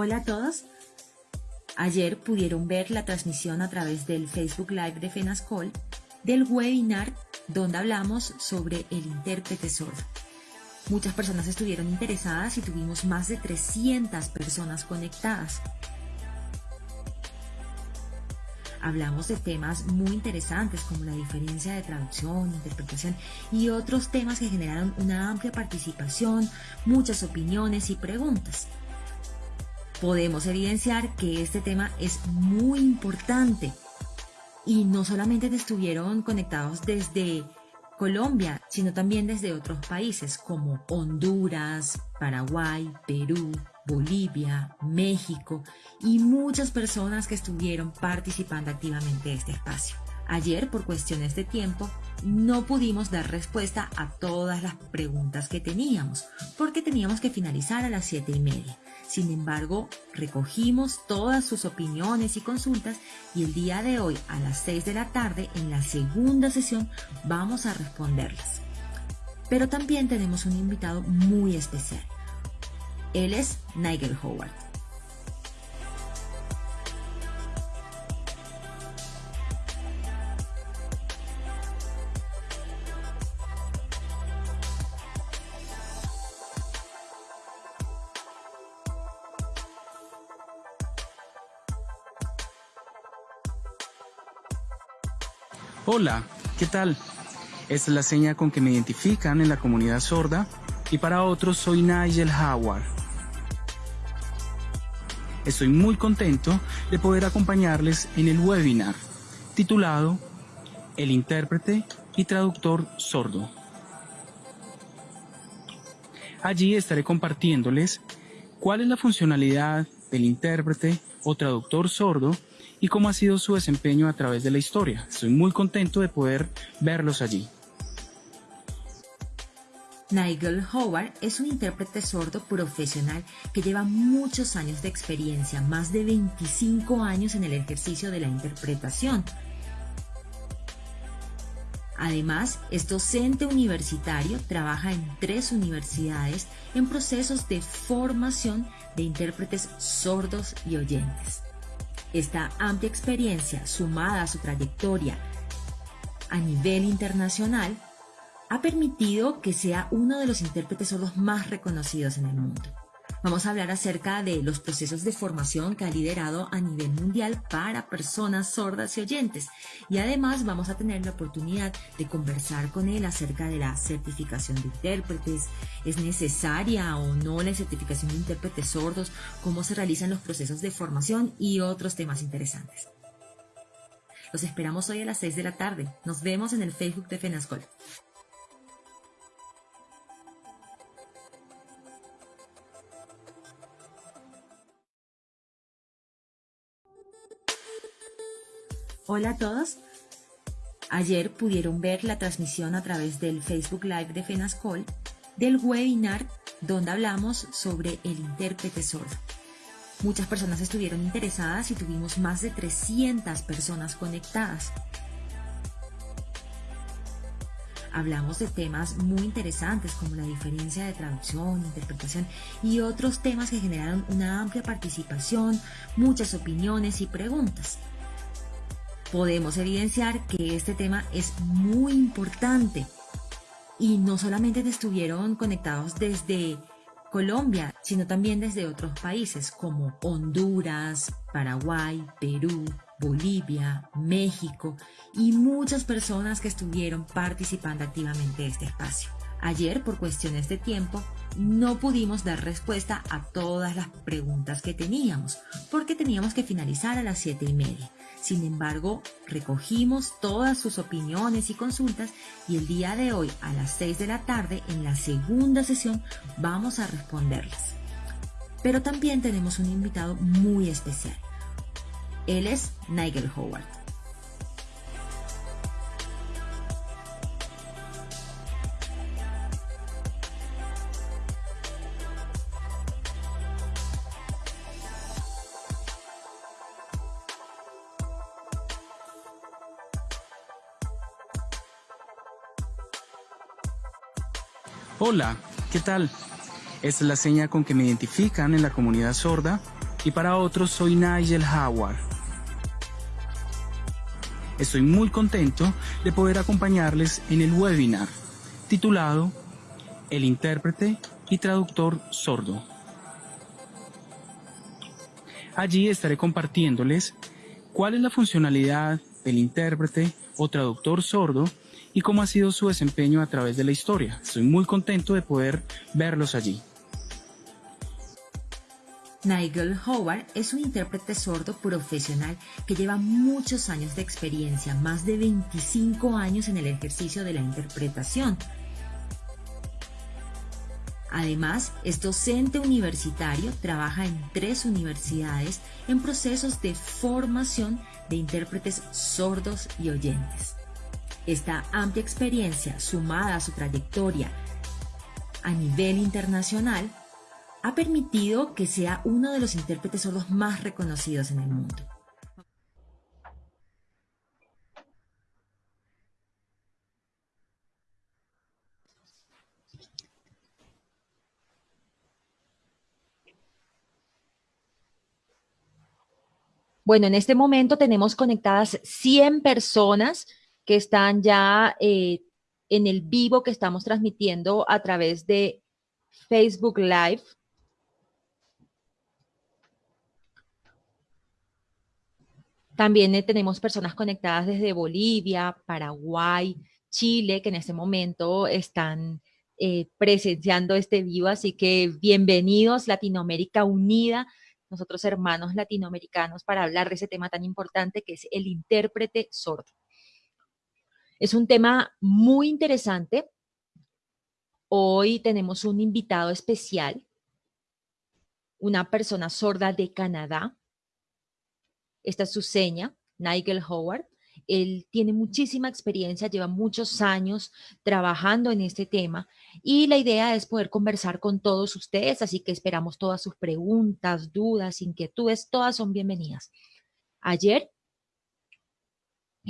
Hola a todos. Ayer pudieron ver la transmisión a través del Facebook Live de FENASCOL del webinar donde hablamos sobre el intérprete sordo. Muchas personas estuvieron interesadas y tuvimos más de 300 personas conectadas. Hablamos de temas muy interesantes como la diferencia de traducción, interpretación y otros temas que generaron una amplia participación, muchas opiniones y preguntas. Podemos evidenciar que este tema es muy importante y no solamente estuvieron conectados desde Colombia, sino también desde otros países como Honduras, Paraguay, Perú, Bolivia, México y muchas personas que estuvieron participando activamente de este espacio. Ayer, por cuestiones de tiempo, no pudimos dar respuesta a todas las preguntas que teníamos, porque teníamos que finalizar a las siete y media. Sin embargo, recogimos todas sus opiniones y consultas y el día de hoy a las 6 de la tarde en la segunda sesión vamos a responderlas. Pero también tenemos un invitado muy especial. Él es Nigel Howard. Hola, ¿qué tal? Esta es la seña con que me identifican en la comunidad sorda y para otros soy Nigel Howard. Estoy muy contento de poder acompañarles en el webinar titulado El intérprete y traductor sordo. Allí estaré compartiéndoles cuál es la funcionalidad del intérprete o traductor sordo y cómo ha sido su desempeño a través de la historia. Estoy muy contento de poder verlos allí. Nigel Howard es un intérprete sordo profesional que lleva muchos años de experiencia, más de 25 años en el ejercicio de la interpretación. Además, es docente universitario, trabaja en tres universidades en procesos de formación de intérpretes sordos y oyentes. Esta amplia experiencia, sumada a su trayectoria a nivel internacional, ha permitido que sea uno de los intérpretes sordos más reconocidos en el mundo. Vamos a hablar acerca de los procesos de formación que ha liderado a nivel mundial para personas sordas y oyentes. Y además vamos a tener la oportunidad de conversar con él acerca de la certificación de intérpretes. ¿Es necesaria o no la certificación de intérpretes sordos? ¿Cómo se realizan los procesos de formación? Y otros temas interesantes. Los esperamos hoy a las 6 de la tarde. Nos vemos en el Facebook de FENASCOL. Hola a todos. Ayer pudieron ver la transmisión a través del Facebook Live de FENASCOL del webinar donde hablamos sobre el intérprete sordo. Muchas personas estuvieron interesadas y tuvimos más de 300 personas conectadas. Hablamos de temas muy interesantes como la diferencia de traducción, interpretación y otros temas que generaron una amplia participación, muchas opiniones y preguntas podemos evidenciar que este tema es muy importante y no solamente estuvieron conectados desde Colombia, sino también desde otros países como Honduras, Paraguay, Perú, Bolivia, México y muchas personas que estuvieron participando activamente de este espacio. Ayer, por cuestiones de tiempo, no pudimos dar respuesta a todas las preguntas que teníamos, porque teníamos que finalizar a las siete y media. Sin embargo, recogimos todas sus opiniones y consultas y el día de hoy a las 6 de la tarde en la segunda sesión vamos a responderlas. Pero también tenemos un invitado muy especial. Él es Nigel Howard. Hola, ¿qué tal? Esta es la seña con que me identifican en la comunidad sorda y para otros soy Nigel Howard. Estoy muy contento de poder acompañarles en el webinar titulado El intérprete y traductor sordo. Allí estaré compartiéndoles cuál es la funcionalidad del intérprete o traductor sordo y cómo ha sido su desempeño a través de la historia. Estoy muy contento de poder verlos allí. Nigel Howard es un intérprete sordo profesional que lleva muchos años de experiencia, más de 25 años en el ejercicio de la interpretación. Además, es docente universitario, trabaja en tres universidades en procesos de formación de intérpretes sordos y oyentes. Esta amplia experiencia, sumada a su trayectoria a nivel internacional, ha permitido que sea uno de los intérpretes sordos más reconocidos en el mundo. Bueno, en este momento tenemos conectadas 100 personas que están ya eh, en el vivo que estamos transmitiendo a través de Facebook Live. También eh, tenemos personas conectadas desde Bolivia, Paraguay, Chile, que en este momento están eh, presenciando este vivo. Así que bienvenidos, Latinoamérica Unida, nosotros hermanos latinoamericanos, para hablar de ese tema tan importante que es el intérprete sordo. Es un tema muy interesante. Hoy tenemos un invitado especial, una persona sorda de Canadá, esta es su seña, Nigel Howard. Él tiene muchísima experiencia, lleva muchos años trabajando en este tema y la idea es poder conversar con todos ustedes, así que esperamos todas sus preguntas, dudas, inquietudes, todas son bienvenidas. Ayer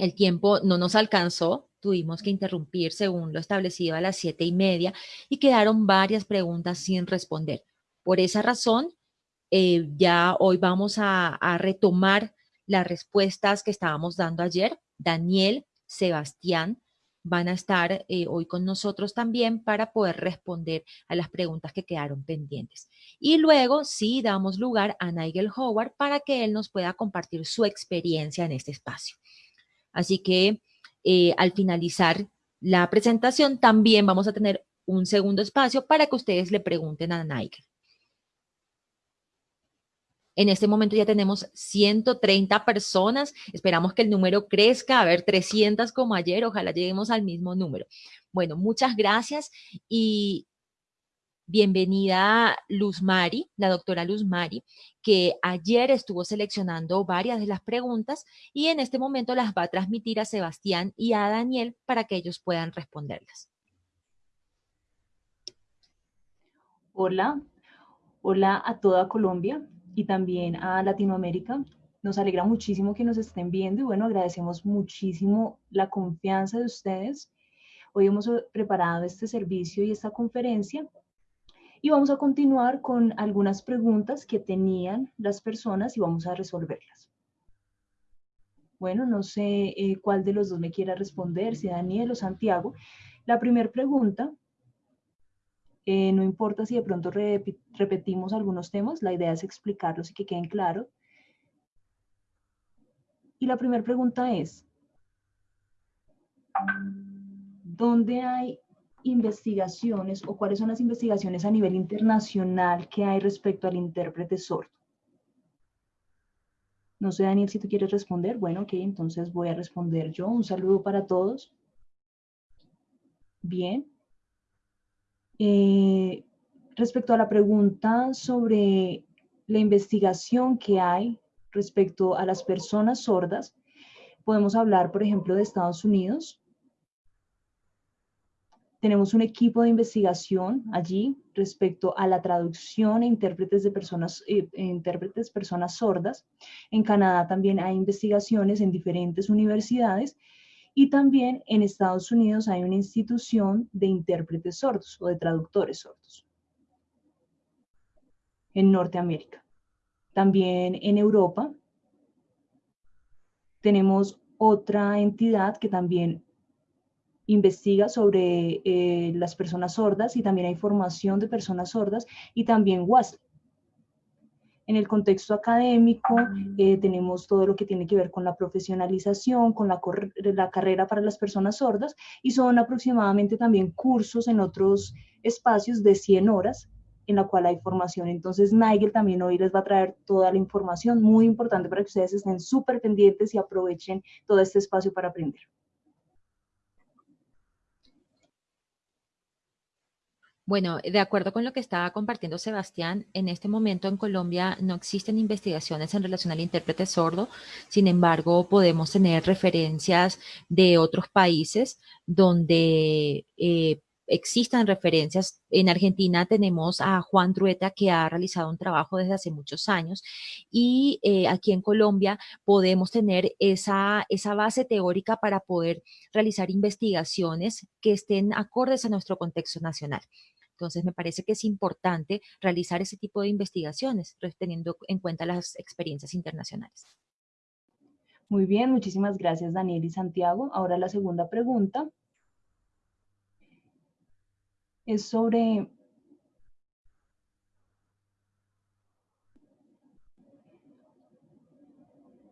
el tiempo no nos alcanzó, tuvimos que interrumpir según lo establecido a las siete y media y quedaron varias preguntas sin responder. Por esa razón, eh, ya hoy vamos a, retomar las respuestas que estábamos dando ayer. Daniel, Sebastián van a estar eh, hoy con nosotros también para poder responder a las preguntas que quedaron pendientes. Y luego sí damos lugar a Nigel Howard para que él nos pueda compartir su experiencia en este espacio. Así que eh, al finalizar la presentación también vamos a tener un segundo espacio para que ustedes le pregunten a Nigel. En este momento ya tenemos 130 personas. Esperamos que el número crezca, a ver, 300 como ayer. Ojalá lleguemos al mismo número. Bueno, muchas gracias y bienvenida Luz Mari, la doctora Luz Mari, que ayer estuvo seleccionando varias de las preguntas y en este momento las va a transmitir a Sebastián y a Daniel para que ellos puedan responderlas. Hola, hola a toda Colombia y también a Latinoamérica. Nos alegra muchísimo que nos estén viendo y bueno, agradecemos muchísimo la confianza de ustedes. Hoy hemos preparado este servicio y esta conferencia y vamos a continuar con algunas preguntas que tenían las personas y vamos a resolverlas. Bueno, no sé eh, cuál de los dos me quiera responder, si Daniel o Santiago. La primera pregunta eh, no importa si de pronto repetimos algunos temas, la idea es explicarlos y que queden claros. Y la primera pregunta es, ¿dónde hay investigaciones o cuáles son las investigaciones a nivel internacional que hay respecto al intérprete sordo? No sé, Daniel, si tú quieres responder. Bueno, ok, entonces voy a responder yo. Un saludo para todos. Bien. Eh, respecto a la pregunta sobre la investigación que hay respecto a las personas sordas, podemos hablar, por ejemplo, de Estados Unidos. Tenemos un equipo de investigación allí respecto a la traducción e intérpretes de personas, eh, intérpretes personas sordas. En Canadá también hay investigaciones en diferentes universidades y también en Estados Unidos hay una institución de intérpretes sordos o de traductores sordos. En Norteamérica. También en Europa tenemos otra entidad que también investiga sobre eh, las personas sordas y también hay formación de personas sordas y también WASL. En el contexto académico eh, tenemos todo lo que tiene que ver con la profesionalización, con la, la, carrera para las personas sordas y son aproximadamente también cursos en otros espacios de 100 horas en la cual hay formación. Entonces Nigel también hoy les va a traer toda la información muy importante para que ustedes estén súper pendientes y aprovechen todo este espacio para aprender. Bueno, de acuerdo con lo que estaba compartiendo Sebastián, en este momento en Colombia no existen investigaciones en relación al intérprete sordo, sin embargo podemos tener referencias de otros países donde eh, existan referencias. En Argentina tenemos a Juan Drueta que ha realizado un trabajo desde hace muchos años y eh, aquí en Colombia podemos tener esa, esa base teórica para poder realizar investigaciones que estén acordes a nuestro contexto nacional. Entonces, me parece que es importante realizar ese tipo de investigaciones, teniendo en cuenta las experiencias internacionales. Muy bien, muchísimas gracias Daniel y Santiago. Ahora la segunda pregunta es sobre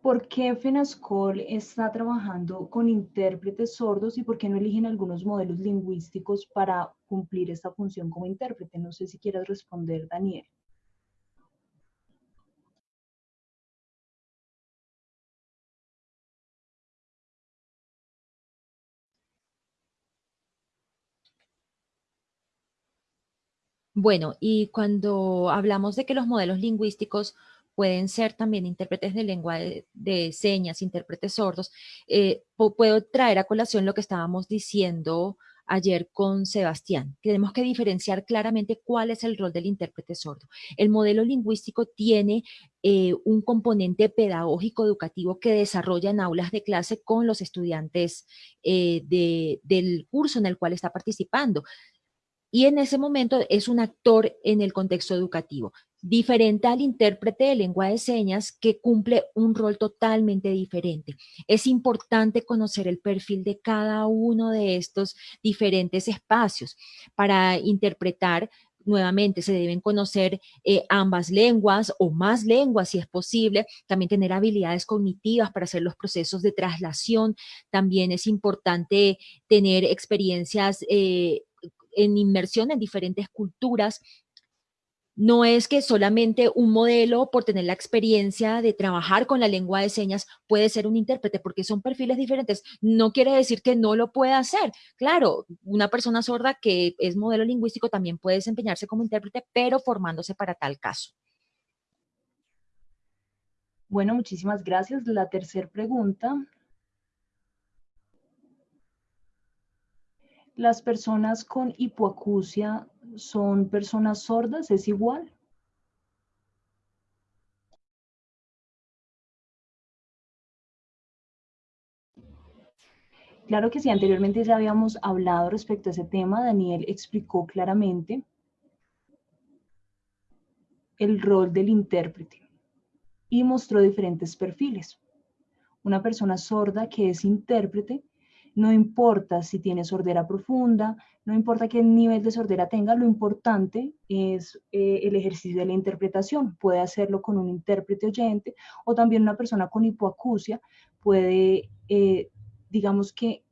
¿Por qué FENASCOL está trabajando con intérpretes sordos y por qué no eligen algunos modelos lingüísticos para cumplir esta función como intérprete? No sé si quieres responder, Daniel. Bueno, y cuando hablamos de que los modelos lingüísticos pueden ser también intérpretes de lengua de, señas, intérpretes sordos. Eh, puedo traer a colación lo que estábamos diciendo ayer con Sebastián. Tenemos que diferenciar claramente cuál es el rol del intérprete sordo. El modelo lingüístico tiene eh, un componente pedagógico educativo que desarrolla en aulas de clase con los estudiantes eh, del curso en el cual está participando. Y en ese momento es un actor en el contexto educativo diferente al intérprete de lengua de señas que cumple un rol totalmente diferente. Es importante conocer el perfil de cada uno de estos diferentes espacios. Para interpretar nuevamente se deben conocer eh, ambas lenguas o más lenguas si es posible, también tener habilidades cognitivas para hacer los procesos de traslación, también es importante tener experiencias eh, en inmersión en diferentes culturas no es que solamente un modelo, por tener la experiencia de trabajar con la lengua de señas, puede ser un intérprete, porque son perfiles diferentes. No quiere decir que no lo pueda hacer. Claro, una persona sorda que es modelo lingüístico también puede desempeñarse como intérprete, pero formándose para tal caso. Bueno, muchísimas gracias. La tercera pregunta. ¿Las personas con hipoacusia son personas sordas, es igual. Claro que sí, anteriormente ya habíamos hablado respecto a ese tema, Daniel explicó claramente el rol del intérprete y mostró diferentes perfiles. Una persona sorda que es intérprete no importa si tiene sordera profunda, no importa qué nivel de sordera tenga, lo importante es eh, el ejercicio de la interpretación. Puede hacerlo con un intérprete oyente o también una persona con hipoacusia puede, eh, digamos que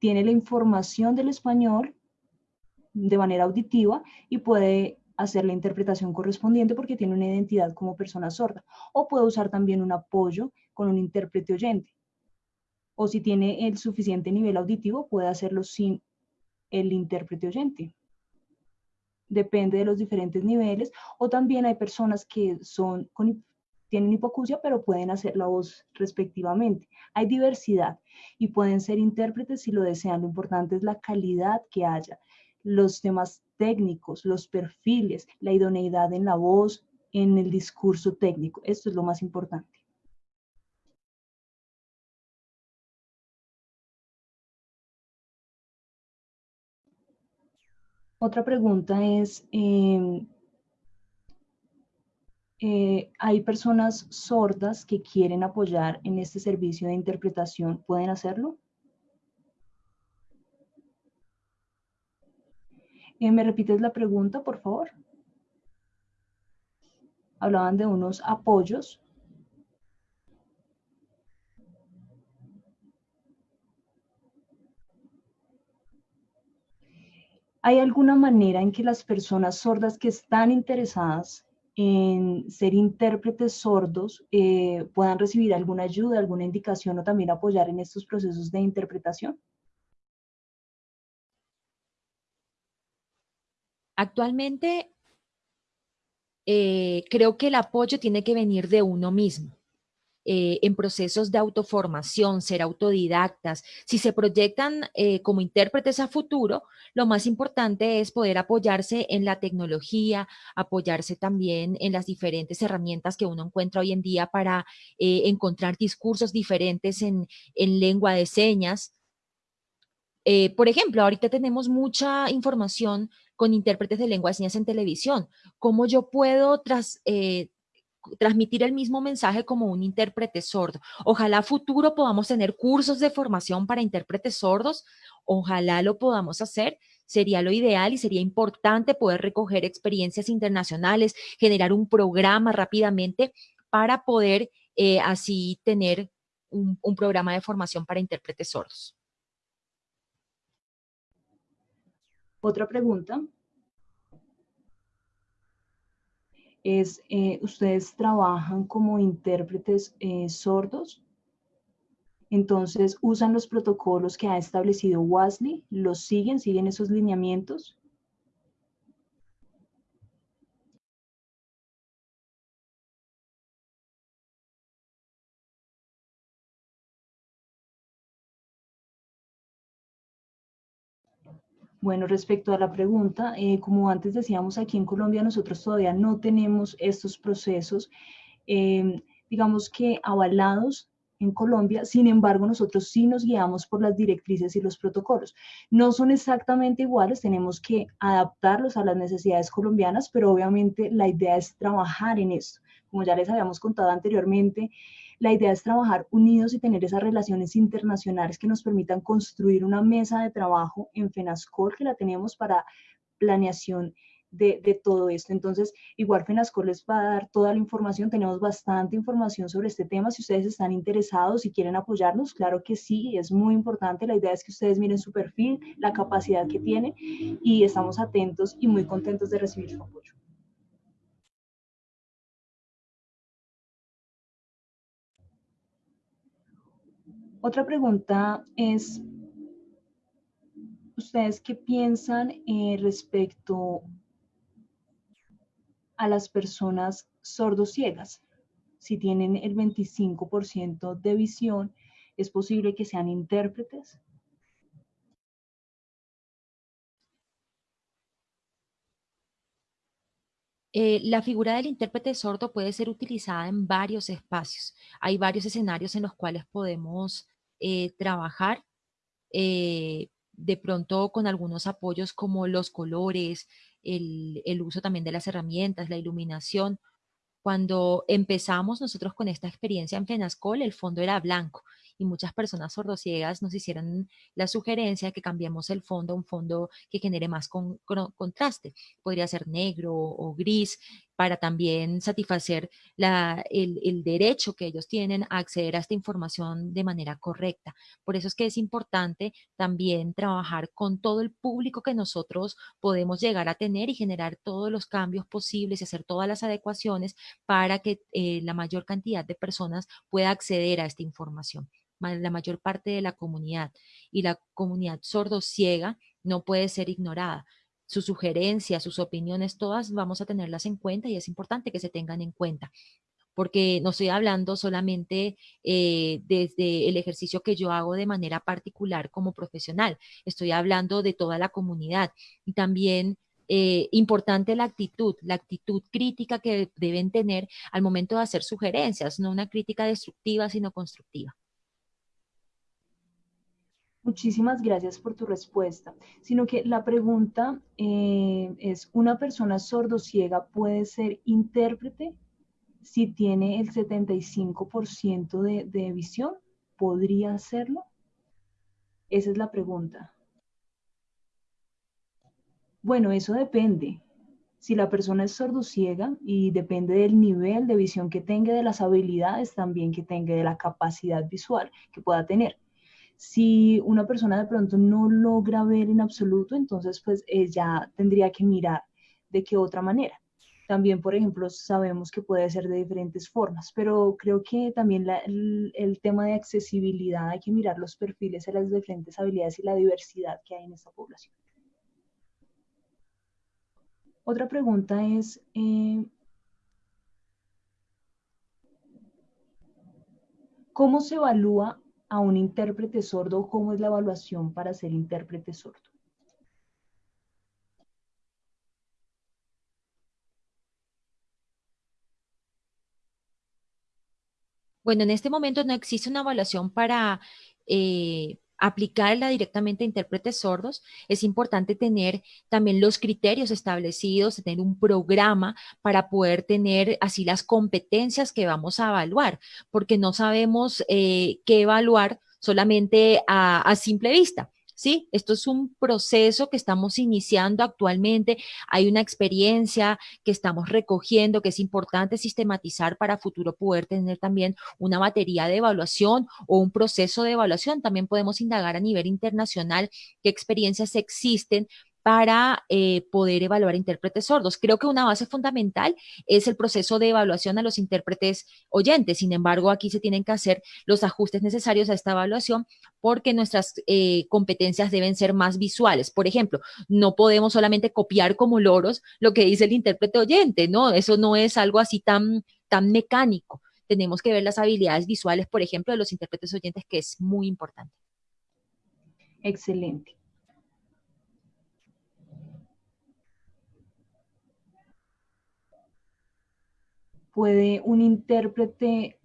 tiene la información del español de manera auditiva y puede hacer la interpretación correspondiente porque tiene una identidad como persona sorda. O puede usar también un apoyo con un intérprete oyente o si tiene el suficiente nivel auditivo, puede hacerlo sin el intérprete oyente. Depende de los diferentes niveles. O también hay personas que son tienen hipocusia, pero pueden hacer la voz respectivamente. Hay diversidad y pueden ser intérpretes si lo desean. Lo importante es la calidad que haya, los temas técnicos, los perfiles, la idoneidad en la voz, en el discurso técnico. Esto es lo más importante. Otra pregunta es, em, eh, hay personas sordas que quieren apoyar en este servicio de interpretación. ¿Pueden hacerlo? Eh, ¿Me repites la pregunta, por favor? Hablaban de unos apoyos. ¿Hay alguna manera en que las personas sordas que están interesadas en ser intérpretes sordos eh, puedan recibir alguna ayuda, alguna indicación o también apoyar en estos procesos de interpretación? Actualmente, eh, creo que el apoyo tiene que venir de uno mismo. Eh, en procesos de autoformación, ser autodidactas. Si se proyectan eh, como intérpretes a futuro, lo más importante es poder apoyarse en la tecnología, apoyarse también en las diferentes herramientas que uno encuentra hoy en día para encontrar discursos diferentes en, en lengua de señas. por ejemplo, ahorita tenemos mucha información con intérpretes de lengua de señas en televisión. ¿Cómo yo puedo tras, eh, transmitir el mismo mensaje como un intérprete sordo? Ojalá futuro podamos tener cursos de formación para intérpretes sordos. Ojalá lo podamos hacer. Sería lo ideal y sería importante poder recoger experiencias internacionales, generar un programa rápidamente para poder eh, así tener un programa de formación para intérpretes sordos. Otra pregunta es, eh, ¿ustedes trabajan como intérpretes eh, sordos? Entonces, ¿usan los protocolos que ha establecido WASLI? ¿Los siguen? ¿Siguen esos lineamientos? Bueno, respecto a la pregunta, eh, como antes decíamos, aquí en Colombia nosotros todavía no tenemos estos procesos, em, digamos que avalados en Colombia, sin embargo, nosotros sí nos guiamos por las directrices y los protocolos. No son exactamente iguales, tenemos que adaptarlos a las necesidades colombianas, pero obviamente la idea es trabajar en esto. Como ya les habíamos contado anteriormente, la idea es trabajar unidos y tener esas relaciones internacionales que nos permitan construir una mesa de trabajo en FENASCOL, que la tenemos para planeación de, todo esto. Entonces, igual FENASCOL les va a dar toda la información, tenemos bastante información sobre este tema. Si ustedes están interesados y quieren apoyarnos, claro que sí, es muy importante. La idea es que ustedes miren su perfil, la capacidad que tiene y estamos atentos y muy contentos de recibir su apoyo. Otra pregunta es, ¿ustedes qué piensan eh, respecto a las personas sordociegas? Si tienen el 25% de visión, ¿es posible que sean intérpretes? Eh, la figura del intérprete sordo puede ser utilizada en varios espacios. Hay varios escenarios en los cuales podemos eh, trabajar eh, de pronto con algunos apoyos como los colores, el, el, uso también de las herramientas, la iluminación. Cuando empezamos nosotros con esta experiencia en FENASCOL, el fondo era blanco y muchas personas sordociegas nos hicieron la sugerencia de que cambiemos el fondo a un fondo que genere más con, contraste. Podría ser negro o gris para también satisfacer el, derecho que ellos tienen a acceder a esta información de manera correcta. Por eso es que es importante también trabajar con todo el público que nosotros podemos llegar a tener y generar todos los cambios posibles y hacer todas las adecuaciones para que eh, la mayor cantidad de personas pueda acceder a esta información la mayor parte de la comunidad y la comunidad sordo-ciega no puede ser ignorada. Sus sugerencias, sus opiniones, todas vamos a tenerlas en cuenta y es importante que se tengan en cuenta porque no estoy hablando solamente eh, desde el ejercicio que yo hago de manera particular como profesional, estoy hablando de toda la comunidad y también eh, importante la actitud, la actitud crítica que deben tener al momento de hacer sugerencias, no una crítica destructiva, sino constructiva. Muchísimas gracias por tu respuesta. Sino que la pregunta eh, es, ¿una persona sordociega puede ser intérprete si tiene el 75% de, de visión, ¿podría hacerlo? Esa es la pregunta. Bueno, eso depende. Si la persona es sordociega y depende del nivel de visión que tenga, de las habilidades también que tenga, de la capacidad visual que pueda tener. Si una persona de pronto no logra ver en absoluto, entonces pues ella tendría que mirar de qué otra manera. También, por ejemplo, sabemos que puede ser de diferentes formas, pero creo que también el, tema de accesibilidad, hay que mirar los perfiles a las diferentes habilidades y la diversidad que hay en esta población. Otra pregunta es, eh, ¿cómo se evalúa a un intérprete sordo? ¿Cómo es la evaluación para ser intérprete sordo? Bueno, en este momento no existe una evaluación para eh, aplicarla directamente a intérpretes sordos, es importante tener también los criterios establecidos, tener un programa para poder tener así las competencias que vamos a evaluar, porque no sabemos eh, qué evaluar solamente a simple vista. ¿Sí? Esto es un proceso que estamos iniciando actualmente, hay una experiencia que estamos recogiendo que es importante sistematizar para futuro poder tener también una batería de evaluación o un proceso de evaluación. También podemos indagar a nivel internacional qué experiencias existen para eh, poder evaluar intérpretes sordos. Creo que una base fundamental es el proceso de evaluación a los intérpretes oyentes. Sin embargo, aquí se tienen que hacer los ajustes necesarios a esta evaluación porque nuestras eh, competencias deben ser más visuales. Por ejemplo, no podemos solamente copiar como loros lo que dice el intérprete oyente, ¿no? Eso no es algo así tan, tan mecánico. Tenemos que ver las habilidades visuales, por ejemplo, de los intérpretes oyentes, que es muy importante. Excelente. Puede un intérprete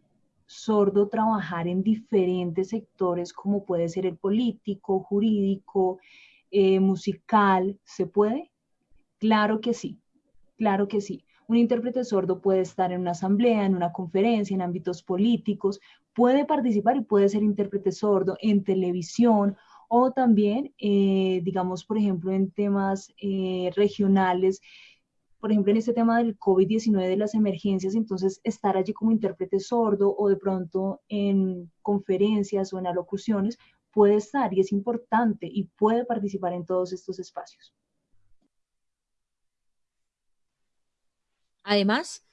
sordo trabajar en diferentes sectores como puede ser el político, jurídico, eh, musical, ¿se puede? Claro que sí, claro que sí. Un intérprete sordo puede estar en una asamblea, en una conferencia, en ámbitos políticos, puede participar y puede ser intérprete sordo en televisión o también, eh, digamos, por ejemplo, en temas eh, regionales por ejemplo, en este tema del COVID-19, de las emergencias, entonces estar allí como intérprete sordo o de pronto en conferencias o en alocuciones puede estar y es importante y puede participar en todos estos espacios. Además,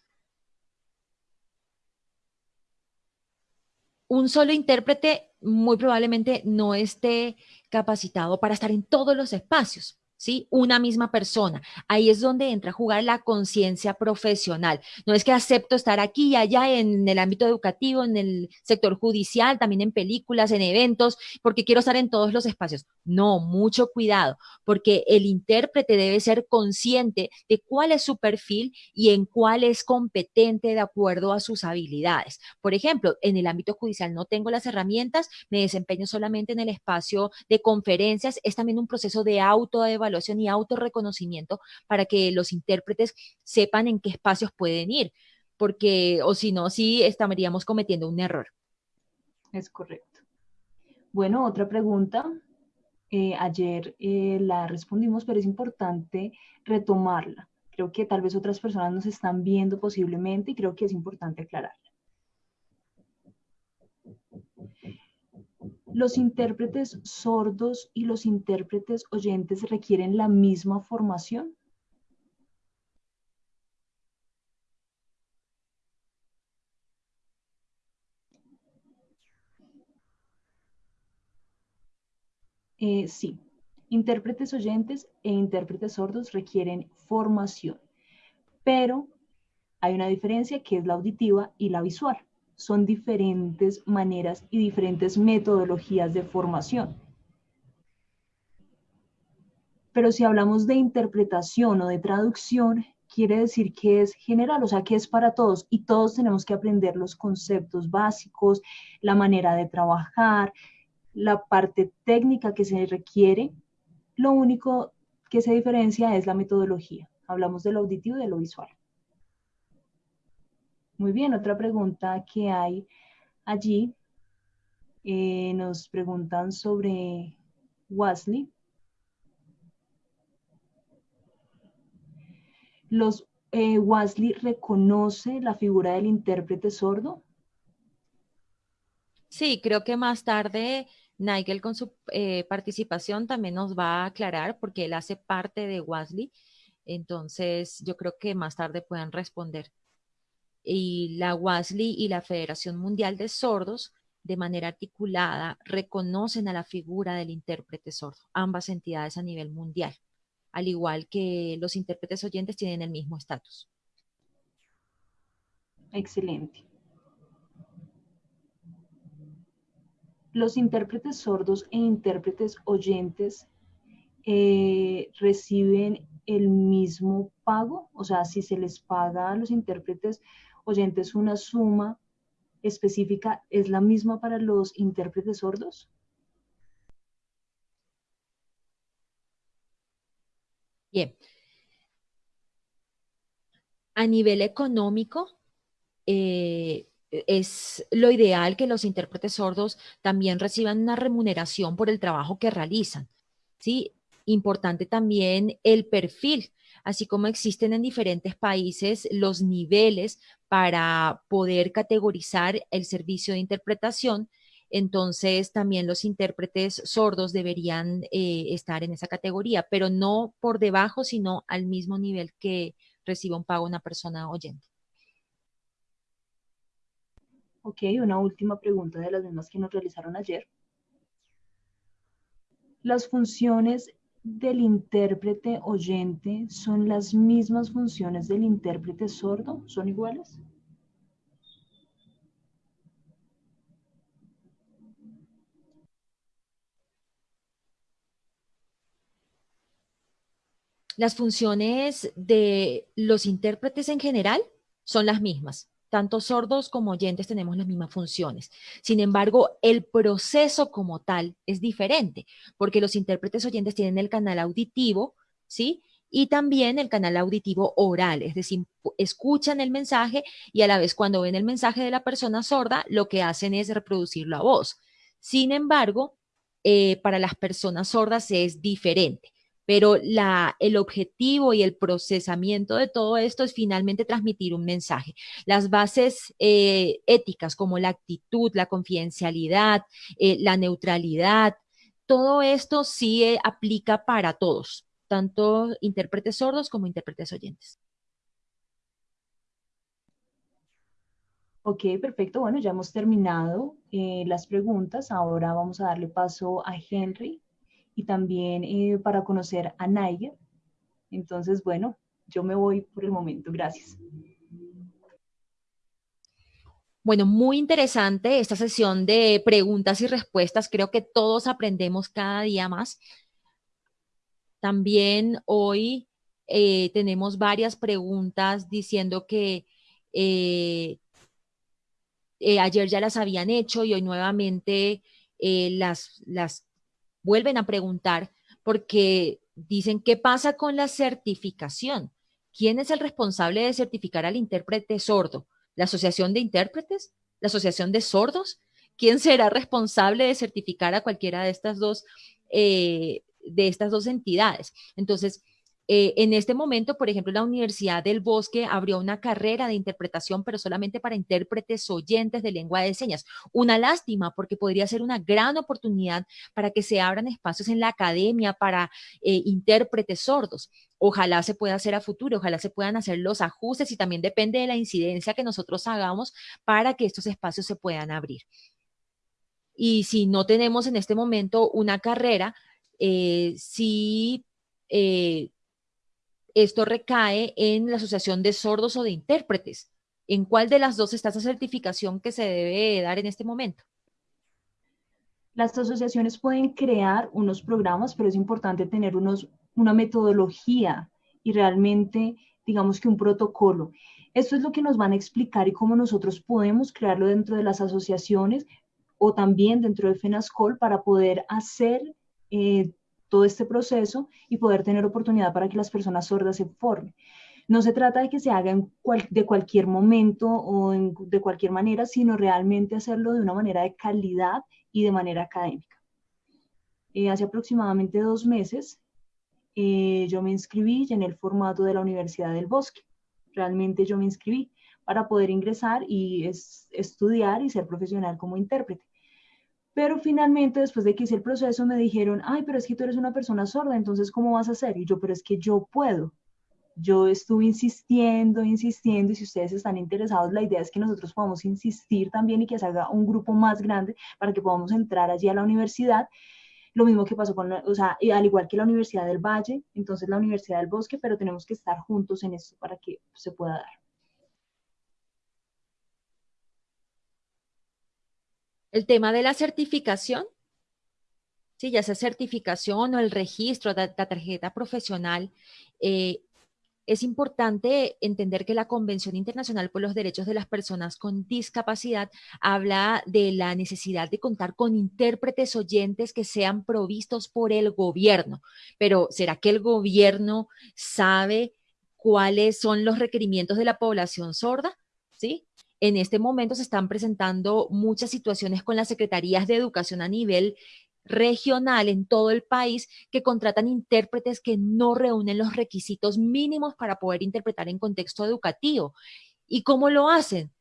un solo intérprete muy probablemente no esté capacitado para estar en todos los espacios. ¿Sí? Una misma persona. Ahí es donde entra a jugar la conciencia profesional. No es que acepto estar aquí y allá en el ámbito educativo, en el sector judicial, también en películas, en eventos, porque quiero estar en todos los espacios. No, mucho cuidado, porque el intérprete debe ser consciente de cuál es su perfil y en cuál es competente de acuerdo a sus habilidades. Por ejemplo, en el ámbito judicial no tengo las herramientas, me desempeño solamente en el espacio de conferencias. Es también un proceso de autoevaluación evaluación y autorreconocimiento para que los intérpretes sepan en qué espacios pueden ir, porque o si no, sí estaríamos cometiendo un error. Es correcto. Bueno, otra pregunta. Eh, ayer eh, la respondimos, pero es importante retomarla. Creo que tal vez otras personas nos están viendo posiblemente y creo que es importante aclararla. ¿Los intérpretes sordos y los intérpretes oyentes requieren la misma formación? Eh, sí, intérpretes oyentes e intérpretes sordos requieren formación, pero hay una diferencia que es la auditiva y la visual son diferentes maneras y diferentes metodologías de formación. Pero si hablamos de interpretación o de traducción, quiere decir que es general, o sea, que es para todos y todos tenemos que aprender los conceptos básicos, la manera de trabajar, la parte técnica que se requiere. Lo único que se diferencia es la metodología. Hablamos de lo auditivo y de lo visual. Muy bien, otra pregunta que hay allí. Eh, nos preguntan sobre Wesley. Los eh, Wesley reconoce la figura del intérprete sordo. Sí, creo que más tarde Nigel con su eh, participación también nos va a aclarar porque él hace parte de Wesley. Entonces, yo creo que más tarde puedan responder. Y la WASLI y la Federación Mundial de Sordos, de manera articulada, reconocen a la figura del intérprete sordo, ambas entidades a nivel mundial, al igual que los intérpretes oyentes tienen el mismo estatus. Excelente. Los intérpretes sordos e intérpretes oyentes eh, reciben el mismo pago, o sea, si se les paga a los intérpretes oyentes una suma específica, ¿es la misma para los intérpretes sordos? Bien. A nivel económico, eh, es lo ideal que los intérpretes sordos también reciban una remuneración por el trabajo que realizan. ¿sí? Importante también el perfil, así como existen en diferentes países los niveles para poder categorizar el servicio de interpretación. Entonces, también los intérpretes sordos deberían eh, estar en esa categoría, pero no por debajo, sino al mismo nivel que reciba un pago una persona oyente. Ok, una última pregunta de las mismas que nos realizaron ayer. Las funciones del intérprete oyente son las mismas funciones del intérprete sordo? ¿Son iguales? Las funciones de los intérpretes en general son las mismas tanto sordos como oyentes tenemos las mismas funciones. Sin embargo, el proceso como tal es diferente, porque los intérpretes oyentes tienen el canal auditivo, ¿sí? Y también el canal auditivo oral, es decir, escuchan el mensaje y a la vez cuando ven el mensaje de la persona sorda, lo que hacen es reproducirlo a voz. Sin embargo, eh, para las personas sordas es diferente pero el objetivo y el procesamiento de todo esto es finalmente transmitir un mensaje. Las bases eh, éticas como la actitud, la confidencialidad, eh, la neutralidad, todo esto sí eh, aplica para todos, tanto intérpretes sordos como intérpretes oyentes. Ok, perfecto. Bueno, ya hemos terminado las preguntas. Ahora vamos a darle paso a Henry y también eh, para conocer a Niger. Entonces, bueno, yo me voy por el momento. Gracias. Bueno, muy interesante esta sesión de preguntas y respuestas. Creo que todos aprendemos cada día más. También hoy eh, tenemos varias preguntas diciendo que eh, ayer ya las habían hecho y hoy nuevamente las, las vuelven a preguntar porque dicen, ¿qué pasa con la certificación? ¿Quién es el responsable de certificar al intérprete sordo? ¿La Asociación de Intérpretes? ¿La Asociación de Sordos? ¿Quién será responsable de certificar a cualquiera de estas dos, eh, de estas dos entidades? Entonces, eh, en este momento, por ejemplo, la Universidad del Bosque abrió una carrera de interpretación, pero solamente para intérpretes oyentes de lengua de señas. Una lástima porque podría ser una gran oportunidad para que se abran espacios en la academia para eh, intérpretes sordos. Ojalá se pueda hacer a futuro, ojalá se puedan hacer los ajustes y también depende de la incidencia que nosotros hagamos para que estos espacios se puedan abrir. Y si no tenemos en este momento una carrera, eh, sí esto recae en la Asociación de Sordos o de Intérpretes. ¿En cuál de las dos está esa certificación que se debe dar en este momento? Las asociaciones pueden crear unos programas, pero es importante tener unos, una metodología y realmente, digamos que un protocolo. Esto es lo que nos van a explicar y cómo nosotros podemos crearlo dentro de las asociaciones o también dentro de FENASCOL para poder hacer eh, todo este proceso y poder tener oportunidad para que las personas sordas se formen. No se trata de que se haga de cualquier momento o de cualquier manera, sino realmente hacerlo de una manera de calidad y de manera académica. Eh, hace aproximadamente dos meses eh, yo me inscribí en el formato de la Universidad del Bosque. Realmente yo me inscribí para poder ingresar y estudiar y ser profesional como intérprete. Pero finalmente, después de que hice el proceso, me dijeron, ay, pero es que tú eres una persona sorda, entonces, ¿cómo vas a hacer? Y yo, pero es que yo puedo. Yo estuve insistiendo, insistiendo, y si ustedes están interesados, la idea es que nosotros podamos insistir también y que se haga un grupo más grande para que podamos entrar allí a la universidad. Lo mismo que pasó con, o sea, al igual que la Universidad del Valle, entonces la Universidad del Bosque, pero tenemos que estar juntos en esto para que se pueda dar. El tema de la certificación, sí, ya sea certificación o el registro de la tarjeta profesional, eh, es importante entender que la Convención Internacional por los Derechos de las Personas con Discapacidad habla de la necesidad de contar con intérpretes oyentes que sean provistos por el gobierno. Pero ¿será que el gobierno sabe cuáles son los requerimientos de la población sorda? ¿Sí? En este momento se están presentando muchas situaciones con las secretarías de educación a nivel regional en todo el país que contratan intérpretes que no reúnen los requisitos mínimos para poder interpretar en contexto educativo. ¿Y cómo lo hacen?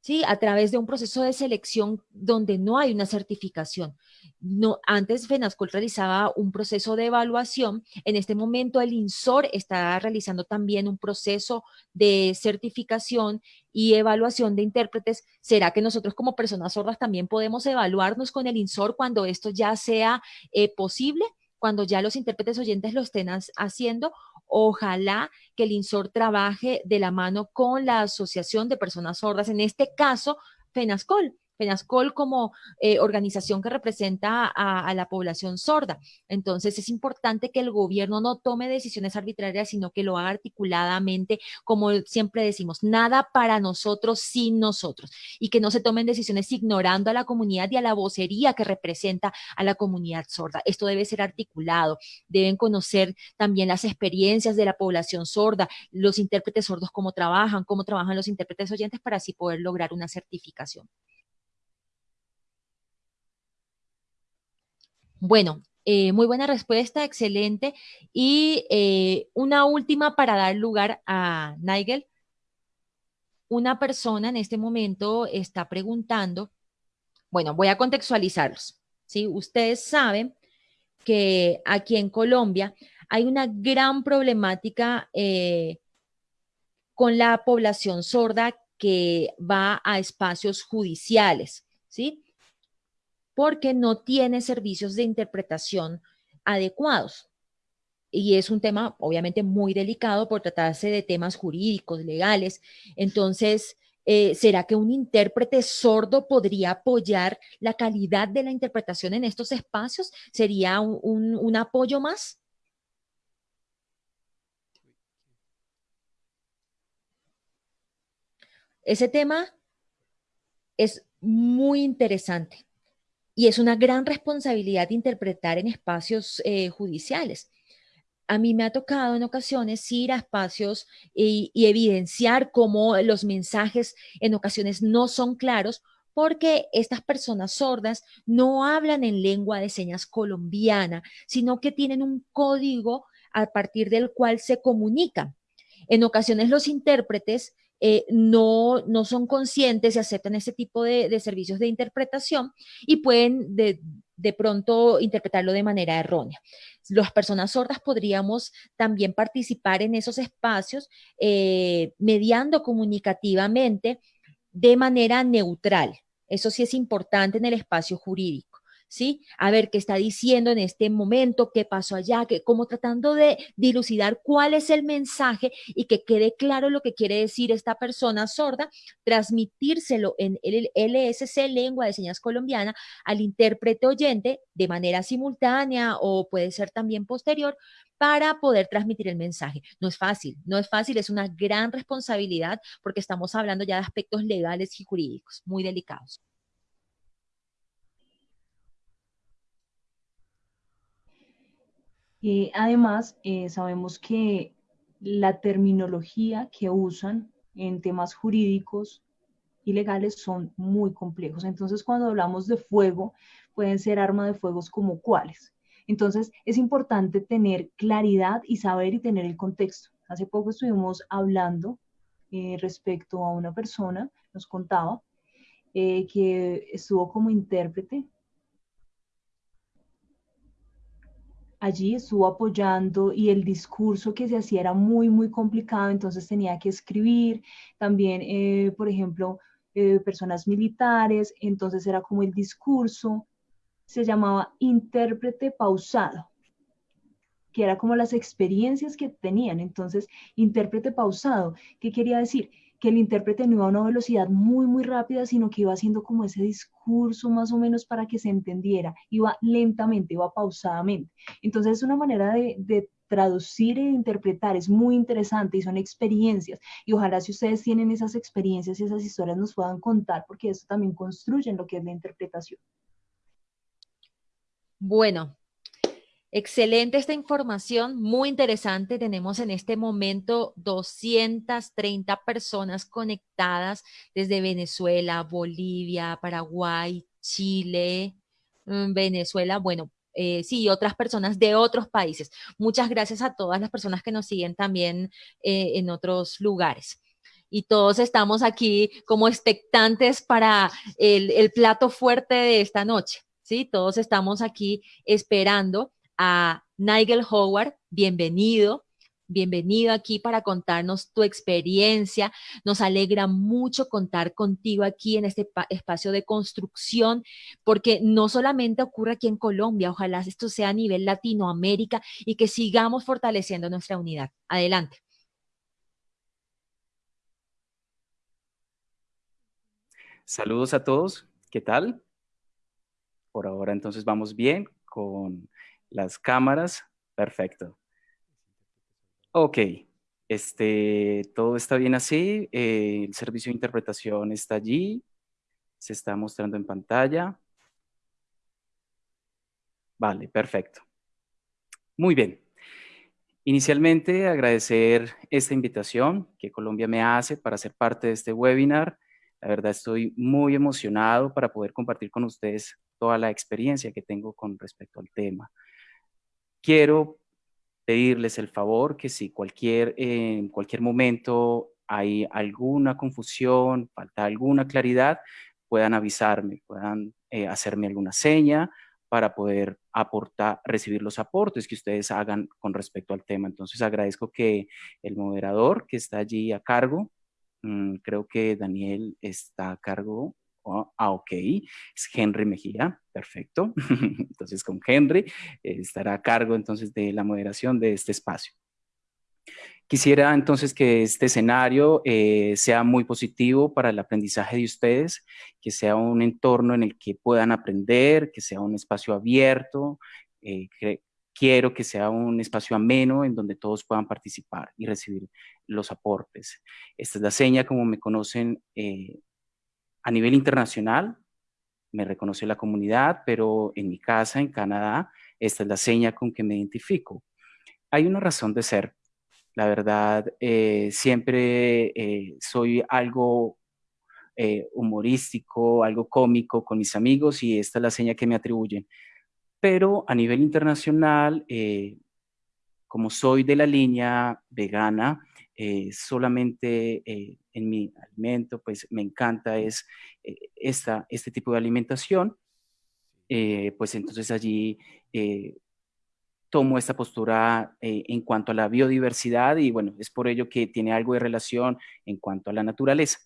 ¿Sí? A través de un proceso de selección donde no hay una certificación. No, antes FENASCOL realizaba un proceso de evaluación, en este momento el INSOR está realizando también un proceso de certificación y evaluación de intérpretes. ¿Será que nosotros como personas sordas también podemos evaluarnos con el INSOR cuando esto ya sea eh, posible? cuando ya los intérpretes oyentes lo estén haciendo, ojalá que el INSOR trabaje de la mano con la Asociación de Personas Sordas, en este caso, FENASCOL, FENASCOL como eh, organización que representa a, la población sorda. Entonces es importante que el gobierno no tome decisiones arbitrarias, sino que lo haga articuladamente, como siempre decimos, nada para nosotros sin nosotros, y que no se tomen decisiones ignorando a la comunidad y a la vocería que representa a la comunidad sorda. Esto debe ser articulado, deben conocer también las experiencias de la población sorda, los intérpretes sordos, cómo trabajan, cómo trabajan los intérpretes oyentes para así poder lograr una certificación. Bueno, eh, muy buena respuesta, excelente. Y eh, una última para dar lugar a Nigel. Una persona en este momento está preguntando, bueno, voy a contextualizarlos. ¿sí? Ustedes saben que aquí en Colombia hay una gran problemática eh, con la población sorda que va a espacios judiciales, ¿sí? Porque no tiene servicios de interpretación adecuados. Y es un tema obviamente muy delicado por tratarse de temas jurídicos, legales. Entonces, eh, ¿será que un intérprete sordo podría apoyar la calidad de la interpretación en estos espacios? ¿Sería un apoyo más? Ese tema es muy interesante y es una gran responsabilidad interpretar en espacios eh, judiciales. A mí me ha tocado en ocasiones ir a espacios y, evidenciar cómo los mensajes en ocasiones no son claros porque estas personas sordas no hablan en lengua de señas colombiana, sino que tienen un código a partir del cual se comunican. En ocasiones los intérpretes eh, no, no son conscientes y aceptan ese tipo de, servicios de interpretación y pueden de, pronto interpretarlo de manera errónea. Las personas sordas podríamos también participar en esos espacios eh, mediando comunicativamente de manera neutral. Eso sí es importante en el espacio jurídico. ¿Sí? A ver qué está diciendo en este momento, qué pasó allá, que, como tratando de dilucidar cuál es el mensaje y que quede claro lo que quiere decir esta persona sorda, transmitírselo en el LSC, lengua de señas colombiana, al intérprete oyente de manera simultánea o puede ser también posterior para poder transmitir el mensaje. No es fácil, no es fácil, es una gran responsabilidad porque estamos hablando ya de aspectos legales y jurídicos muy delicados. Además, eh, sabemos que la terminología que usan en temas jurídicos y legales son muy complejos. Entonces, cuando hablamos de fuego, pueden ser armas de fuego como cuáles. Entonces, es importante tener claridad y saber y tener el contexto. Hace poco estuvimos hablando eh, respecto a una persona, nos contaba, eh, que estuvo como intérprete allí estuvo apoyando y el discurso que se hacía era muy, muy complicado, entonces tenía que escribir. También, eh, por ejemplo, eh, personas militares, entonces era como el discurso, se llamaba intérprete pausado, que era como las experiencias que tenían. Entonces, intérprete pausado, ¿qué quería decir? Que el intérprete no iba a una velocidad muy, muy rápida, sino que iba haciendo como ese discurso más o menos para que se entendiera, iba lentamente, iba pausadamente. Entonces es una manera de, traducir e interpretar es muy interesante y son experiencias. Y ojalá si ustedes tienen esas experiencias y esas historias nos puedan contar, porque eso también construye lo que es la interpretación. Bueno, Excelente esta información, muy interesante. Tenemos en este momento 230 personas conectadas desde Venezuela, Bolivia, Paraguay, Chile, mm, Venezuela, bueno, eh, sí, otras personas de otros países. Muchas gracias a todas las personas que nos siguen también eh, en otros lugares. Y todos estamos aquí como expectantes para el, el plato fuerte de esta noche. Sí, todos estamos aquí esperando a Nigel Howard, bienvenido. Bienvenido aquí para contarnos tu experiencia. Nos alegra mucho contar contigo aquí en este espacio de construcción, porque no solamente ocurre aquí en Colombia, ojalá esto sea a nivel Latinoamérica y que sigamos fortaleciendo nuestra unidad. Adelante. Saludos a todos, ¿qué tal? Por ahora entonces vamos bien con las cámaras, perfecto. Ok, este, todo está bien así, eh, el servicio de interpretación está allí, se está mostrando en pantalla. Vale, perfecto. Muy bien. Inicialmente, agradecer esta invitación que Colombia me hace para ser parte de este webinar. La verdad, estoy muy emocionado para poder compartir con ustedes toda la experiencia que tengo con respecto al tema. Quiero pedirles el favor que si cualquier, en cualquier momento hay alguna confusión, falta alguna claridad, puedan avisarme, puedan eh, hacerme alguna seña para poder aportar, recibir los aportes que ustedes hagan con respecto al tema. Entonces agradezco que el moderador que está allí a cargo, mm, creo que Daniel está a cargo ah, ok, es Henry Mejía, perfecto. entonces con Henry eh, estará a cargo entonces de la moderación de este espacio. Quisiera entonces que este escenario eh, sea muy positivo para el aprendizaje de ustedes, que sea un entorno en el que puedan aprender, que sea un espacio abierto, eh, quiero que sea un espacio ameno en donde todos puedan participar y recibir los aportes. Esta es la seña, como me conocen a nivel internacional, me reconoce la comunidad, pero en mi casa, en Canadá, esta es la seña con que me identifico. Hay una razón de ser. La verdad, eh, siempre eh, soy algo eh, humorístico, algo cómico con mis amigos y esta es la seña que me atribuyen. Pero a nivel internacional, como soy de la línea vegana, solamente en mi alimento, pues me encanta es eh, esta, este tipo de alimentación, eh, pues entonces allí eh, tomo esta postura en cuanto a la biodiversidad y bueno, es por ello que tiene algo de relación en cuanto a la naturaleza.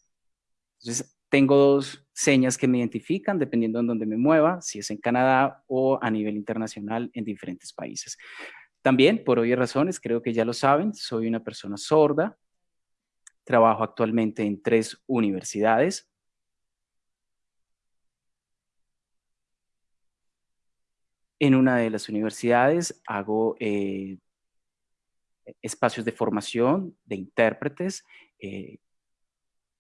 Entonces, tengo dos señas que me identifican dependiendo en donde me mueva, si es en Canadá o a nivel internacional en diferentes países. También, por obvias razones, creo que ya lo saben, soy una persona sorda, trabajo actualmente en tres universidades, En una de las universidades hago eh, espacios de formación de intérpretes eh,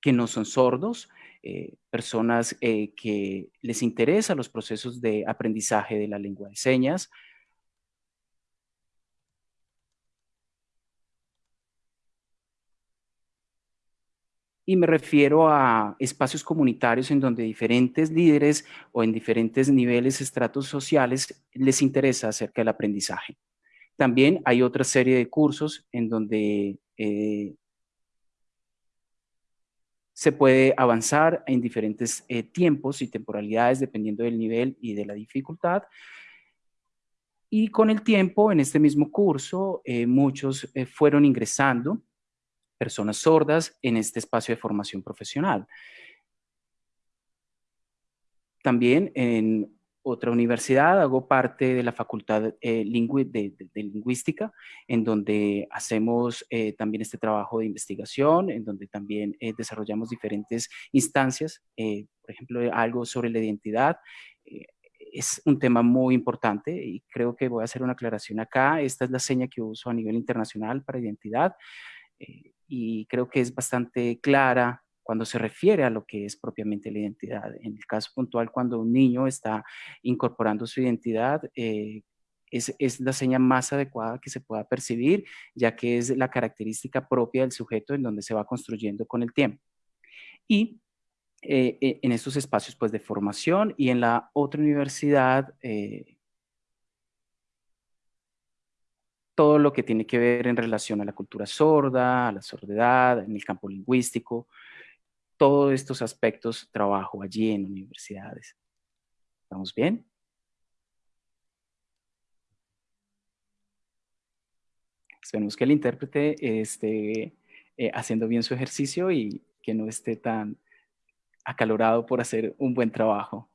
que no son sordos, eh, personas que les interesan los procesos de aprendizaje de la lengua de señas, y me refiero a espacios comunitarios en donde diferentes líderes o en diferentes niveles, estratos sociales, les interesa acerca del aprendizaje. También hay otra serie de cursos en donde eh, se puede avanzar en diferentes eh, tiempos y temporalidades dependiendo del nivel y de la dificultad. Y con el tiempo, en este mismo curso, eh, muchos fueron ingresando personas sordas en este espacio de formación profesional. También en otra universidad hago parte de la Facultad eh, de, Lingüística, en donde hacemos eh, también este trabajo de investigación, en donde también eh, desarrollamos diferentes instancias, por ejemplo, algo sobre la identidad, es un tema muy importante y creo que voy a hacer una aclaración acá. Esta es la seña que uso a nivel internacional para identidad y creo que es bastante clara cuando se refiere a lo que es propiamente la identidad. En el caso puntual, cuando un niño está incorporando su identidad, eh, es, es, la señal más adecuada que se pueda percibir, ya que es la característica propia del sujeto en donde se va construyendo con el tiempo. Y eh, e, en estos espacios pues, de formación y en la otra universidad, eh, todo lo que tiene que ver en relación a la cultura sorda, a la sordidad, en el campo lingüístico, todos estos aspectos trabajo allí en universidades. ¿Estamos bien? Esperemos que el intérprete esté eh, haciendo bien su ejercicio y que no esté tan acalorado por hacer un buen trabajo.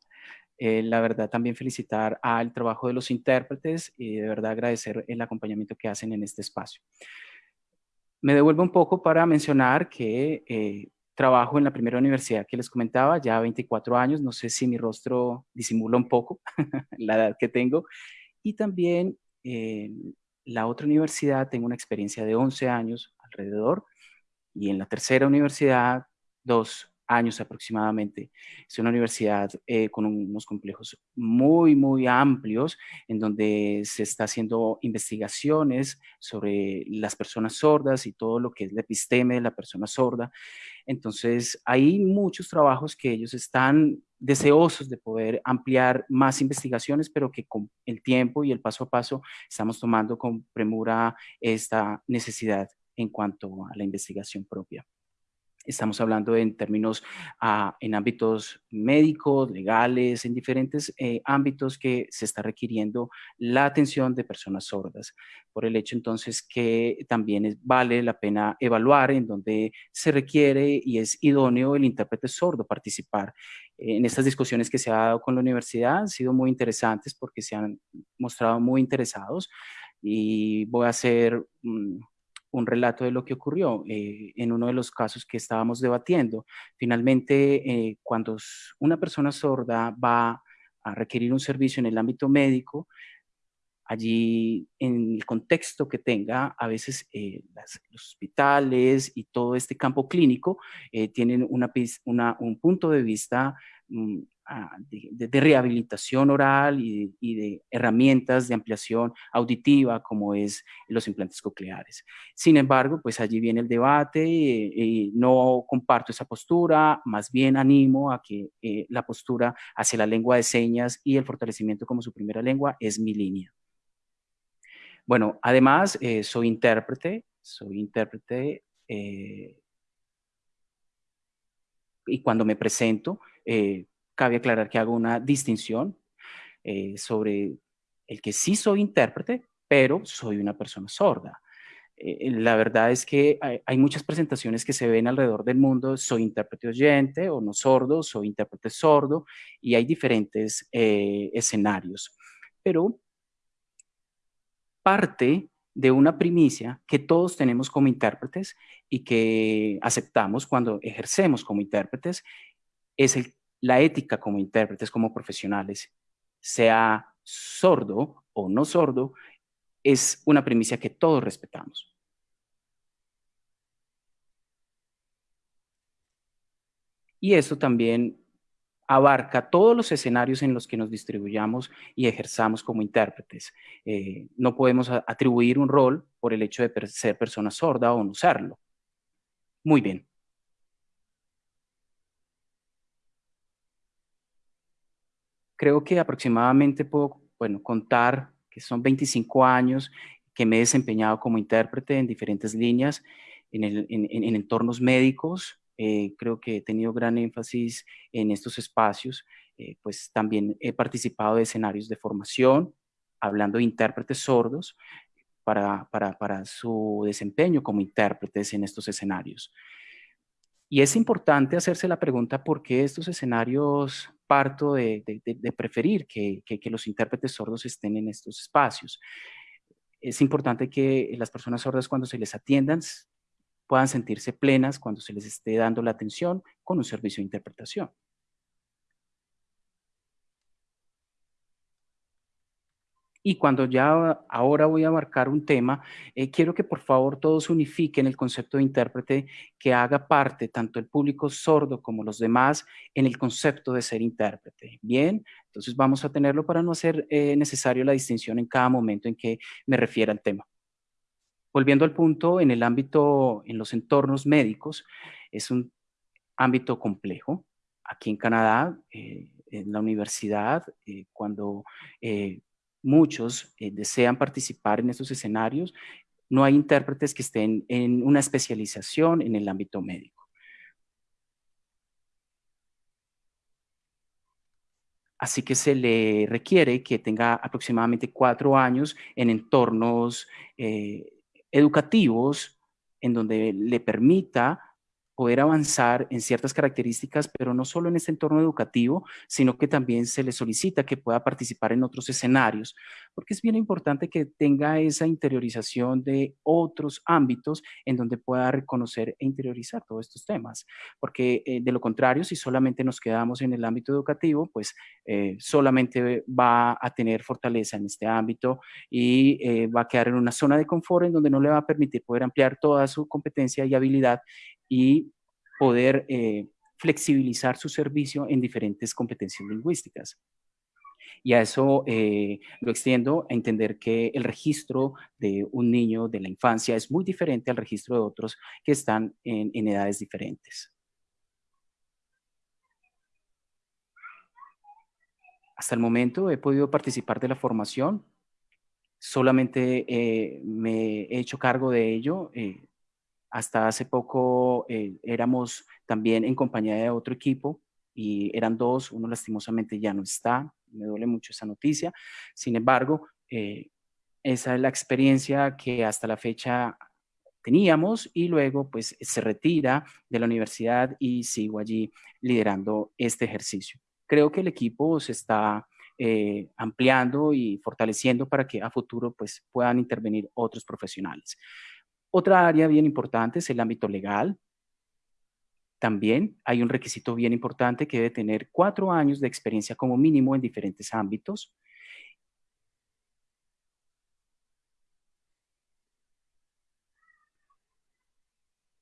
Eh, la verdad también felicitar al trabajo de los intérpretes y de verdad agradecer el acompañamiento que hacen en este espacio. Me devuelvo un poco para mencionar que eh, trabajo en la primera universidad que les comentaba, ya 24 años, no sé si mi rostro disimula un poco la edad que tengo, y también en la otra universidad tengo una experiencia de 11 años alrededor, y en la tercera universidad, dos años aproximadamente. Es una universidad eh, con unos complejos muy, muy amplios en donde se está haciendo investigaciones sobre las personas sordas y todo lo que es la episteme de la persona sorda. Entonces, hay muchos trabajos que ellos están deseosos de poder ampliar más investigaciones, pero que con el tiempo y el paso a paso estamos tomando con premura esta necesidad en cuanto a la investigación propia. Estamos hablando en términos, ah, en ámbitos médicos, legales, en diferentes eh, ámbitos que se está requiriendo la atención de personas sordas. Por el hecho entonces que también vale la pena evaluar en donde se requiere y es idóneo el intérprete sordo participar. En estas discusiones que se ha dado con la universidad han sido muy interesantes porque se han mostrado muy interesados y voy a hacer un relato de lo que ocurrió eh, en uno de los casos que estábamos debatiendo. Finalmente, eh, cuando una persona sorda va a requerir un servicio en el ámbito médico, allí en el contexto que tenga, a veces eh, los hospitales y todo este campo clínico tienen una, un punto de vista mm, de, rehabilitación oral y de, herramientas de ampliación auditiva como es los implantes cocleares. Sin embargo, pues allí viene el debate y, no comparto esa postura, más bien animo a que eh, la postura hacia la lengua de señas y el fortalecimiento como su primera lengua es mi línea. Bueno, además eh, soy intérprete, soy intérprete eh, y cuando me presento, cabe aclarar que hago una distinción eh, sobre el que sí soy intérprete, pero soy una persona sorda. Eh, la verdad es que hay, muchas presentaciones que se ven alrededor del mundo, soy intérprete oyente o no sordo, soy intérprete sordo, y hay diferentes eh, escenarios. Pero parte de una primicia que todos tenemos como intérpretes y que aceptamos cuando ejercemos como intérpretes es el la ética como intérpretes, como profesionales, sea sordo o no sordo, es una premisa que todos respetamos. Y eso también abarca todos los escenarios en los que nos distribuyamos y ejerzamos como intérpretes. Eh, no podemos atribuir un rol por el hecho de ser persona sorda o no serlo. Muy bien. Creo que aproximadamente puedo, bueno, contar que son 25 años que me he desempeñado como intérprete en diferentes líneas, en, en, entornos médicos, eh, creo que he tenido gran énfasis en estos espacios, eh, pues también he participado de escenarios de formación, hablando de intérpretes sordos, para su desempeño como intérpretes en estos escenarios. Y es importante hacerse la pregunta por qué estos escenarios parto de, preferir que, los intérpretes sordos estén en estos espacios. Es importante que las personas sordas cuando se les atiendan puedan sentirse plenas cuando se les esté dando la atención con un servicio de interpretación. Y cuando ya ahora voy a abarcar un tema, eh, quiero que por favor todos unifiquen el concepto de intérprete que haga parte tanto el público sordo como los demás en el concepto de ser intérprete. Bien, entonces vamos a tenerlo para no hacer eh, necesario la distinción en cada momento en que me refiera al tema. Volviendo al punto, en el ámbito, en los entornos médicos, es un ámbito complejo. Aquí en Canadá, eh, en la universidad, cuando muchos eh, desean participar en estos escenarios, no hay intérpretes que estén en una especialización en el ámbito médico. Así que se le requiere que tenga aproximadamente cuatro años en entornos eh, educativos en donde le permita poder avanzar en ciertas características, pero no solo en este entorno educativo, sino que también se le solicita que pueda participar en otros escenarios, porque es bien importante que tenga esa interiorización de otros ámbitos en donde pueda reconocer e interiorizar todos estos temas, porque eh, de lo contrario, si solamente nos quedamos en el ámbito educativo, pues eh, solamente va a tener fortaleza en este ámbito y eh, va a quedar en una zona de confort en donde no le va a permitir poder ampliar toda su competencia y habilidad y poder eh, flexibilizar su servicio en diferentes competencias lingüísticas. Y a eso eh, lo extiendo a entender que el registro de un niño de la infancia es muy diferente al registro de otros que están en, edades diferentes. Hasta el momento he podido participar de la formación, solamente eh, me he hecho cargo de ello hasta hace poco eh, éramos también en compañía de otro equipo y eran dos, uno lastimosamente ya no está, me duele mucho esa noticia. Sin embargo, eh, esa es la experiencia que hasta la fecha teníamos y luego pues se retira de la universidad y sigo allí liderando este ejercicio. Creo que el equipo se está eh, ampliando y fortaleciendo para que a futuro pues puedan intervenir otros profesionales. Otra área bien importante es el ámbito legal. También hay un requisito bien importante que debe tener cuatro años de experiencia como mínimo en diferentes ámbitos.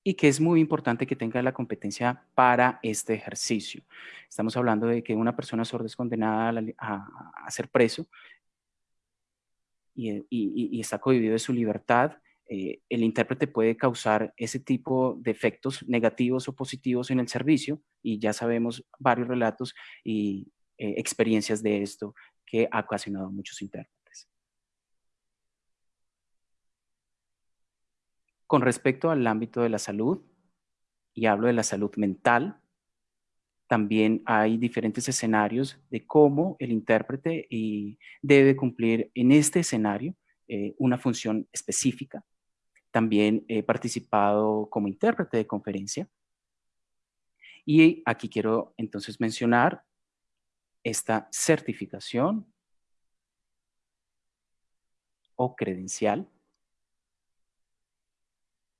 y que es muy importante que tenga la competencia para este ejercicio. Estamos hablando de que una persona sorda es condenada a, ser preso y, y, está cohibido de su libertad eh, el intérprete puede causar ese tipo de efectos negativos o positivos en el servicio y ya sabemos varios relatos y eh, experiencias de esto que ha ocasionado muchos intérpretes. Con respecto al ámbito de la salud, y hablo de la salud mental, también hay diferentes escenarios de cómo el intérprete debe cumplir en este escenario eh, una función específica también he participado como intérprete de conferencia. Y aquí quiero entonces mencionar esta certificación o credencial.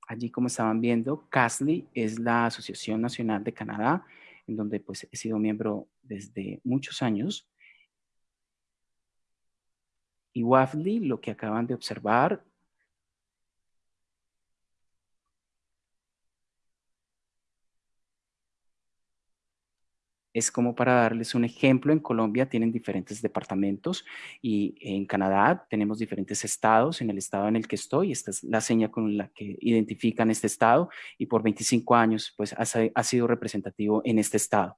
Allí, como estaban viendo, CASLI es la Asociación Nacional de Canadá, en donde pues he sido miembro desde muchos años. Y WAFLI, lo que acaban de observar, es como para darles un ejemplo, en Colombia tienen diferentes departamentos y en Canadá tenemos diferentes estados. En el estado en el que estoy, esta es la seña con la que identifican este estado y por 25 años pues ha, sido representativo en este estado.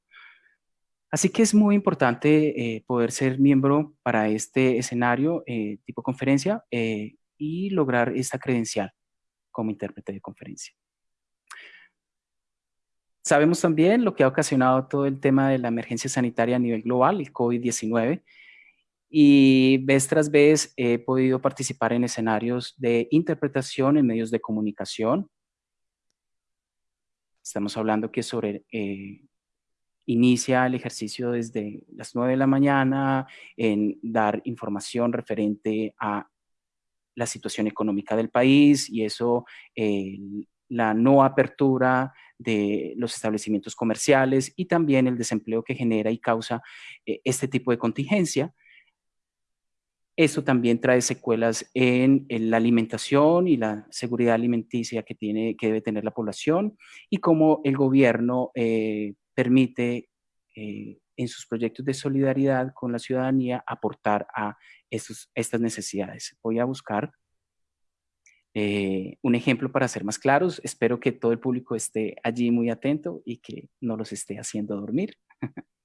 Así que es muy importante eh, poder ser miembro para este escenario eh, tipo conferencia eh, y lograr esta credencial como intérprete de conferencia. Sabemos también lo que ha ocasionado todo el tema de la emergencia sanitaria a nivel global, el COVID-19, y vez tras vez he podido participar en escenarios de interpretación en medios de comunicación. Estamos hablando que sobre inicia el ejercicio desde las 9 de la mañana en dar información referente a la situación económica del país y eso, eh, la no apertura de los establecimientos comerciales y también el desempleo que genera y causa eh, este tipo de contingencia. Eso también trae secuelas en, la alimentación y la seguridad alimenticia que, tiene, que debe tener la población y cómo el gobierno eh, permite eh, en sus proyectos de solidaridad con la ciudadanía aportar a estas necesidades. Voy a buscar eh, un ejemplo para ser más claros. Espero que todo el público esté allí muy atento y que no los esté haciendo dormir.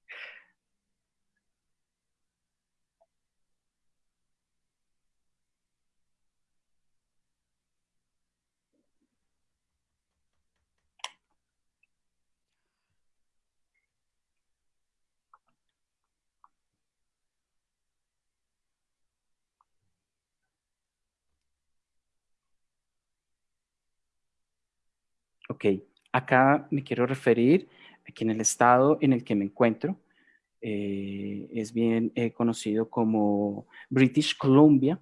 Ok, acá me quiero referir aquí en el estado en el que me encuentro. Eh, es bien eh, conocido como British Columbia.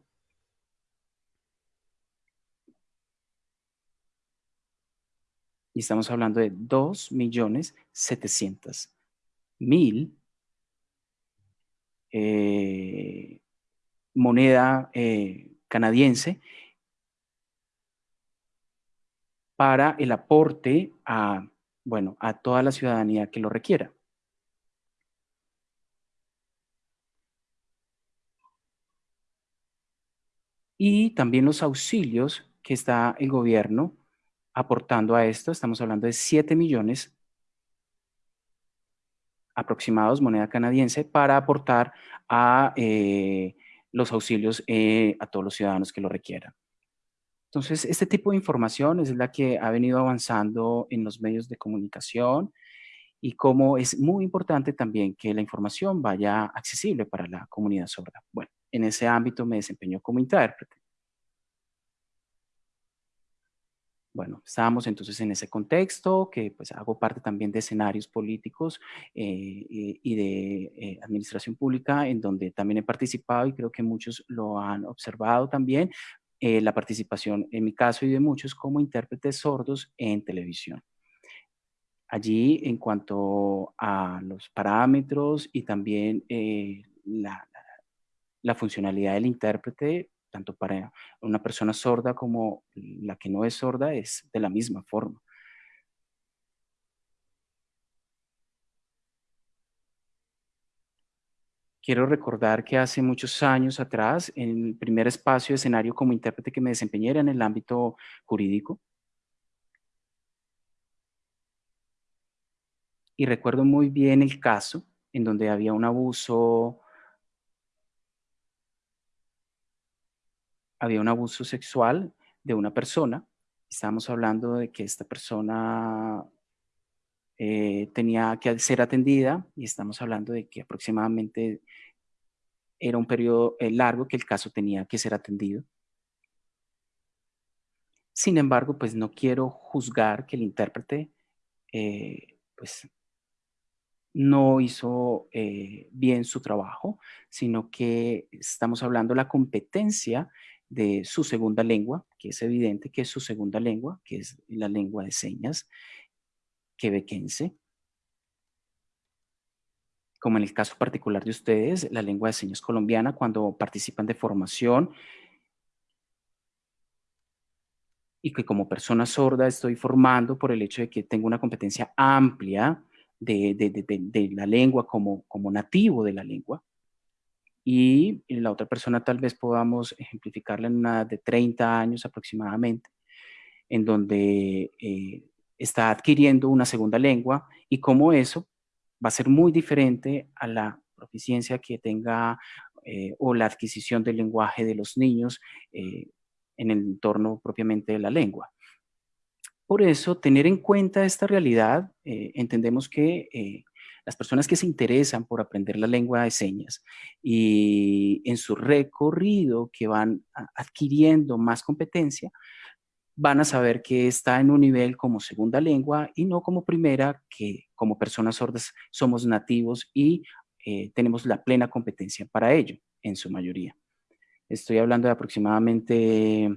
Y estamos hablando de 2.700.000 eh, moneda canadiense para el aporte a, bueno, a toda la ciudadanía que lo requiera. Y también los auxilios que está el gobierno aportando a esto, estamos hablando de 7 millones aproximados, moneda canadiense, para aportar a eh, los auxilios eh, a todos los ciudadanos que lo requieran. Entonces, este tipo de información es la que ha venido avanzando en los medios de comunicación y cómo es muy importante también que la información vaya accesible para la comunidad sorda. Bueno, en ese ámbito me desempeño como intérprete. Bueno, estábamos entonces en ese contexto, que pues hago parte también de escenarios políticos eh, y de eh, administración pública, en donde también he participado y creo que muchos lo han observado también, eh, la participación, en mi caso y de muchos, como intérpretes sordos en televisión. Allí, en cuanto a los parámetros y también eh, la, la funcionalidad del intérprete, tanto para una persona sorda como la que no es sorda, es de la misma forma. Quiero recordar que hace muchos años atrás, en el primer espacio de escenario como intérprete que me desempeñé era en el ámbito jurídico. Y recuerdo muy bien el caso en donde había un abuso, había un abuso sexual de una persona. Estábamos hablando de que esta persona eh, tenía que ser atendida y estamos hablando de que aproximadamente era un periodo eh, largo que el caso tenía que ser atendido. Sin embargo, pues no quiero juzgar que el intérprete eh, pues no hizo bien su trabajo, sino que estamos hablando de la competencia de su segunda lengua, que es evidente que es su segunda lengua, que es la lengua de señas, quebequense, como en el caso particular de ustedes, la lengua de señas colombiana, cuando participan de formación y que como persona sorda estoy formando por el hecho de que tengo una competencia amplia de, la lengua como, como nativo de la lengua. Y la otra persona tal vez podamos ejemplificarla en una de 30 años aproximadamente, en donde eh, está adquiriendo una segunda lengua y cómo eso va a ser muy diferente a la proficiencia que tenga eh, o la adquisición del lenguaje de los niños eh, en el entorno propiamente de la lengua. Por eso, tener en cuenta esta realidad, eh, entendemos que las personas que se interesan por aprender la lengua de señas y en su recorrido que van adquiriendo más competencia, van a saber que está en un nivel como segunda lengua y no como primera, que como personas sordas somos nativos y eh, tenemos la plena competencia para ello, en su mayoría. Estoy hablando de aproximadamente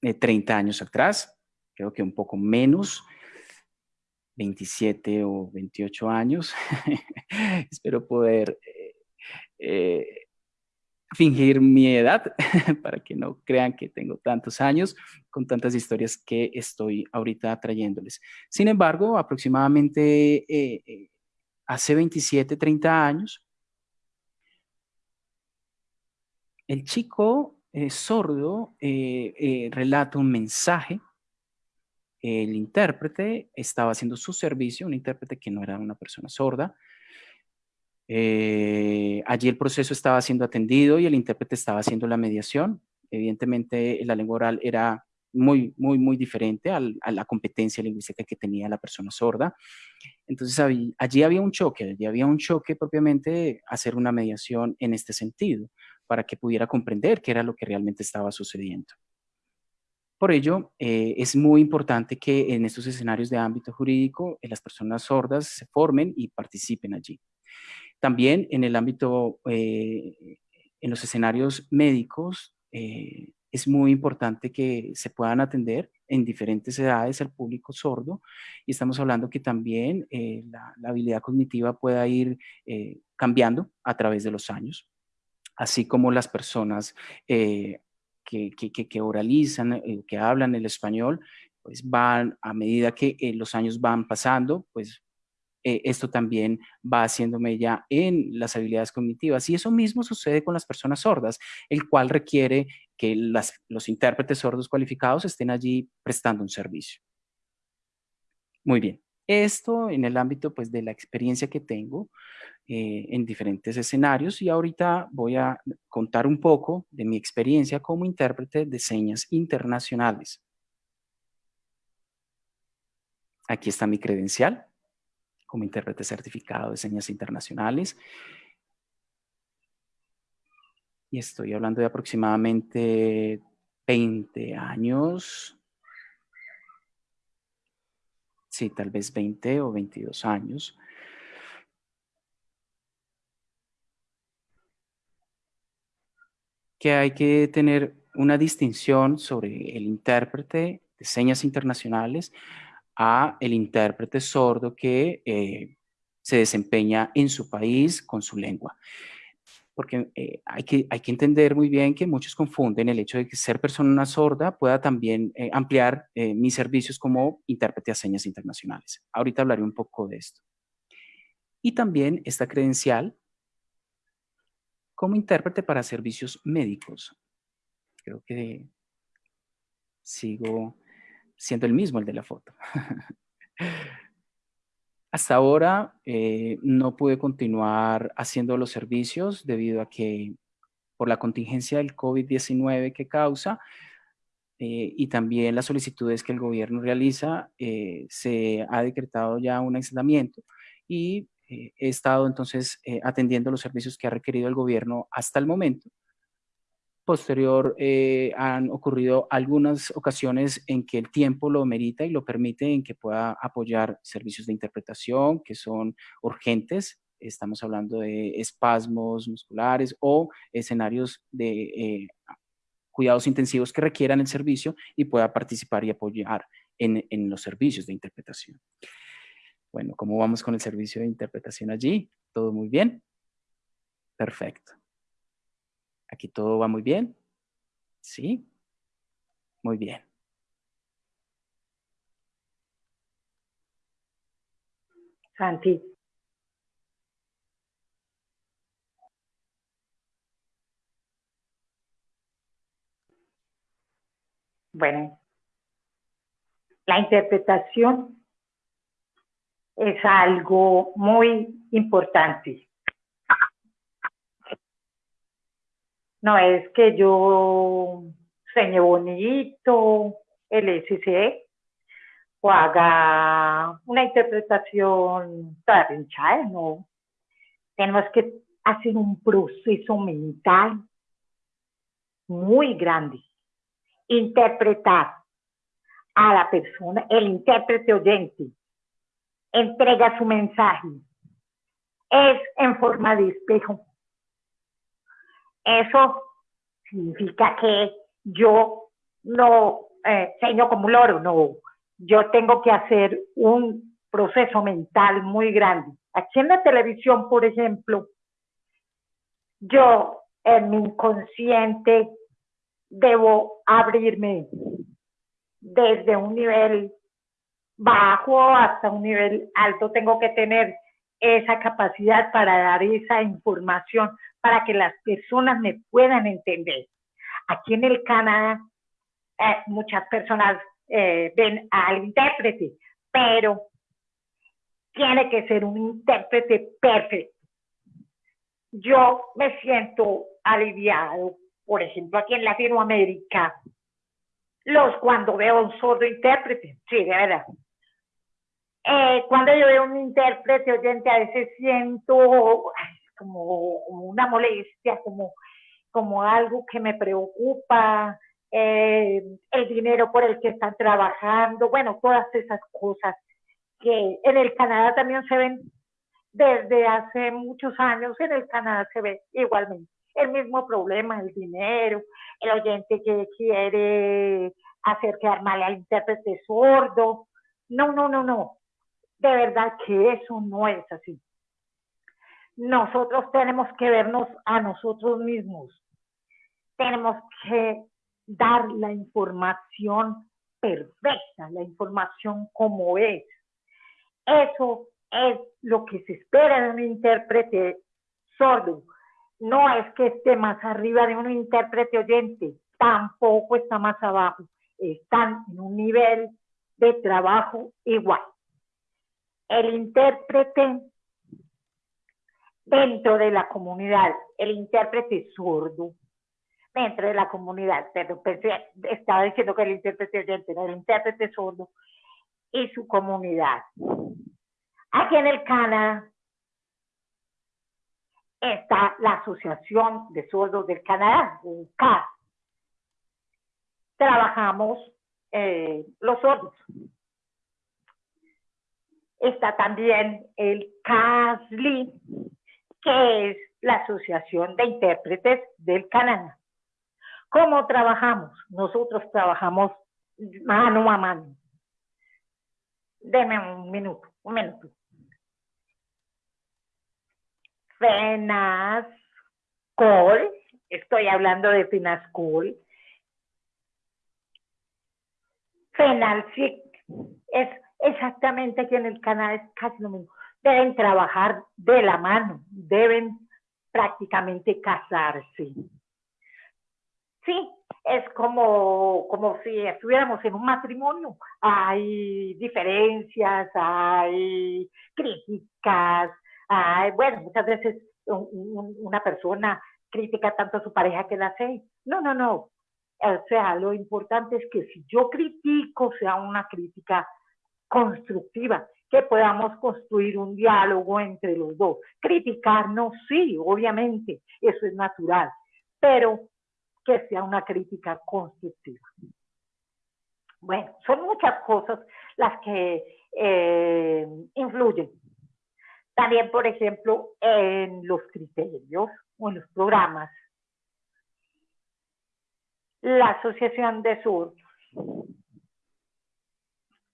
30 eh, años atrás, creo que un poco menos, 27 o 28 años. Espero poder eh, fingir mi edad para que no crean que tengo tantos años con tantas historias que estoy ahorita trayéndoles. Sin embargo, aproximadamente hace 27, 30 años, el chico eh, sordo eh, eh, relata un mensaje, el intérprete estaba haciendo su servicio, un intérprete que no era una persona sorda, allí el proceso estaba siendo atendido y el intérprete estaba haciendo la mediación. Evidentemente la lengua oral era muy, muy, muy diferente a la competencia lingüística que tenía la persona sorda. Entonces allí había un choque, allí había un choque propiamente hacer una mediación en este sentido, para que pudiera comprender qué era lo que realmente estaba sucediendo. Por ello, eh, es muy importante que en estos escenarios de ámbito jurídico eh, las personas sordas se formen y participen allí. También en el ámbito, eh, en los escenarios médicos, es muy importante que se puedan atender en diferentes edades al público sordo. Y estamos hablando que también eh, la, habilidad cognitiva pueda ir eh, cambiando a través de los años, así como las personas eh, que, que, oralizan, que hablan el español, pues van a medida que los años van pasando, pues eh, esto también va haciéndome ya en las habilidades cognitivas. Y eso mismo sucede con las personas sordas, el cual requiere que los intérpretes sordos cualificados estén allí prestando un servicio. Muy bien. Esto en el ámbito pues, de la experiencia que tengo eh, en diferentes escenarios y ahorita voy a contar un poco de mi experiencia como intérprete de señas internacionales. Aquí está mi credencial como intérprete certificado de señas internacionales. Y estoy hablando de aproximadamente 20 años. Sí, tal vez 20 o 22 años. Que hay que tener una distinción sobre el intérprete de señas internacionales a el intérprete sordo que eh, se desempeña en su país con su lengua. Porque eh, hay, que, hay que entender muy bien que muchos confunden el hecho de que ser persona sorda pueda también eh, ampliar mis servicios como intérprete a señas internacionales. Ahorita hablaré un poco de esto. Y también esta credencial como intérprete para servicios médicos. Creo que sigo siendo el mismo el de la foto. Hasta ahora eh, no pude continuar haciendo los servicios debido a que por la contingencia del COVID-19 que causa eh, y también las solicitudes que el gobierno realiza, eh, se ha decretado ya un aislamiento y he estado entonces atendiendo los servicios que ha requerido el gobierno hasta el momento Posterior eh, han ocurrido algunas ocasiones en que el tiempo lo merita y lo permite en que pueda apoyar servicios de interpretación que son urgentes. Estamos hablando de espasmos musculares o escenarios de eh, cuidados intensivos que requieran el servicio y pueda participar y apoyar en, en los servicios de interpretación. Bueno, ¿cómo vamos con el servicio de interpretación allí? ¿Todo muy bien? Perfecto. Aquí todo va muy bien. ¿Sí? Muy bien. Santi. Bueno, la interpretación es algo muy importante. No es que yo señe bonito el SCE o haga una interpretación hinchada, no. Tenemos que hacer un proceso mental muy grande. Interpretar a la persona, el intérprete oyente, entrega su mensaje. Es en forma de espejo. Eso significa que yo no eh, seño como un loro, no. Yo tengo que hacer un proceso mental muy grande. Aquí en la televisión, por ejemplo, yo en mi inconsciente debo abrirme desde un nivel bajo hasta un nivel alto. Tengo que tener esa capacidad para dar esa información para que las personas me puedan entender. Aquí en el Canadá, eh, muchas personas eh, ven al intérprete, pero tiene que ser un intérprete perfecto. Yo me siento aliviado, por ejemplo, aquí en Latinoamérica, los cuando veo un sordo intérprete, sí, de verdad. Eh, cuando yo veo un intérprete oyente, a veces siento como, una molestia, como, como algo que me preocupa, eh, el dinero por el que están trabajando, bueno, todas esas cosas que en el Canadá también se ven desde hace muchos años, en el Canadá se ve igualmente el mismo problema, el dinero, el oyente que quiere hacer quedar mal al intérprete sordo. No, no, no, no. De verdad que eso no es así. Nosotros tenemos que vernos a nosotros mismos. Tenemos que dar la información perfecta, la información como es. Eso es lo que se espera de un intérprete sordo no es que esté más arriba de un intérprete oyente, tampoco está más abajo, están en un nivel de trabajo igual. El intérprete dentro de la comunidad, el intérprete sordo, dentro de la comunidad, pero estaba diciendo que el intérprete oyente, el intérprete sordo y su comunidad. Aquí en el Canadá está la Asociación de Sordos del Canadá, CAR. Trabajamos eh, los sordos. Está también el CASLI, que es la Asociación de Intérpretes del Canadá. ¿Cómo trabajamos? Nosotros trabajamos mano a mano. Deme un minuto, un minuto. Fenascol, estoy hablando de Finascol. Fenalcic, es exactamente aquí en el canal, es casi lo mismo. Deben trabajar de la mano, deben prácticamente casarse. Sí, es como, como si estuviéramos en un matrimonio. Hay diferencias, hay críticas, bueno, muchas veces una persona critica tanto a su pareja que la hace. No, no, no. O sea, lo importante es que si yo critico, sea una crítica constructiva, que podamos construir un diálogo entre los dos. Criticarnos, sí, obviamente, eso es natural, pero que sea una crítica constructiva. Bueno, son muchas cosas las que eh, influyen también, por ejemplo, en los criterios o en los programas. La Asociación de Surdos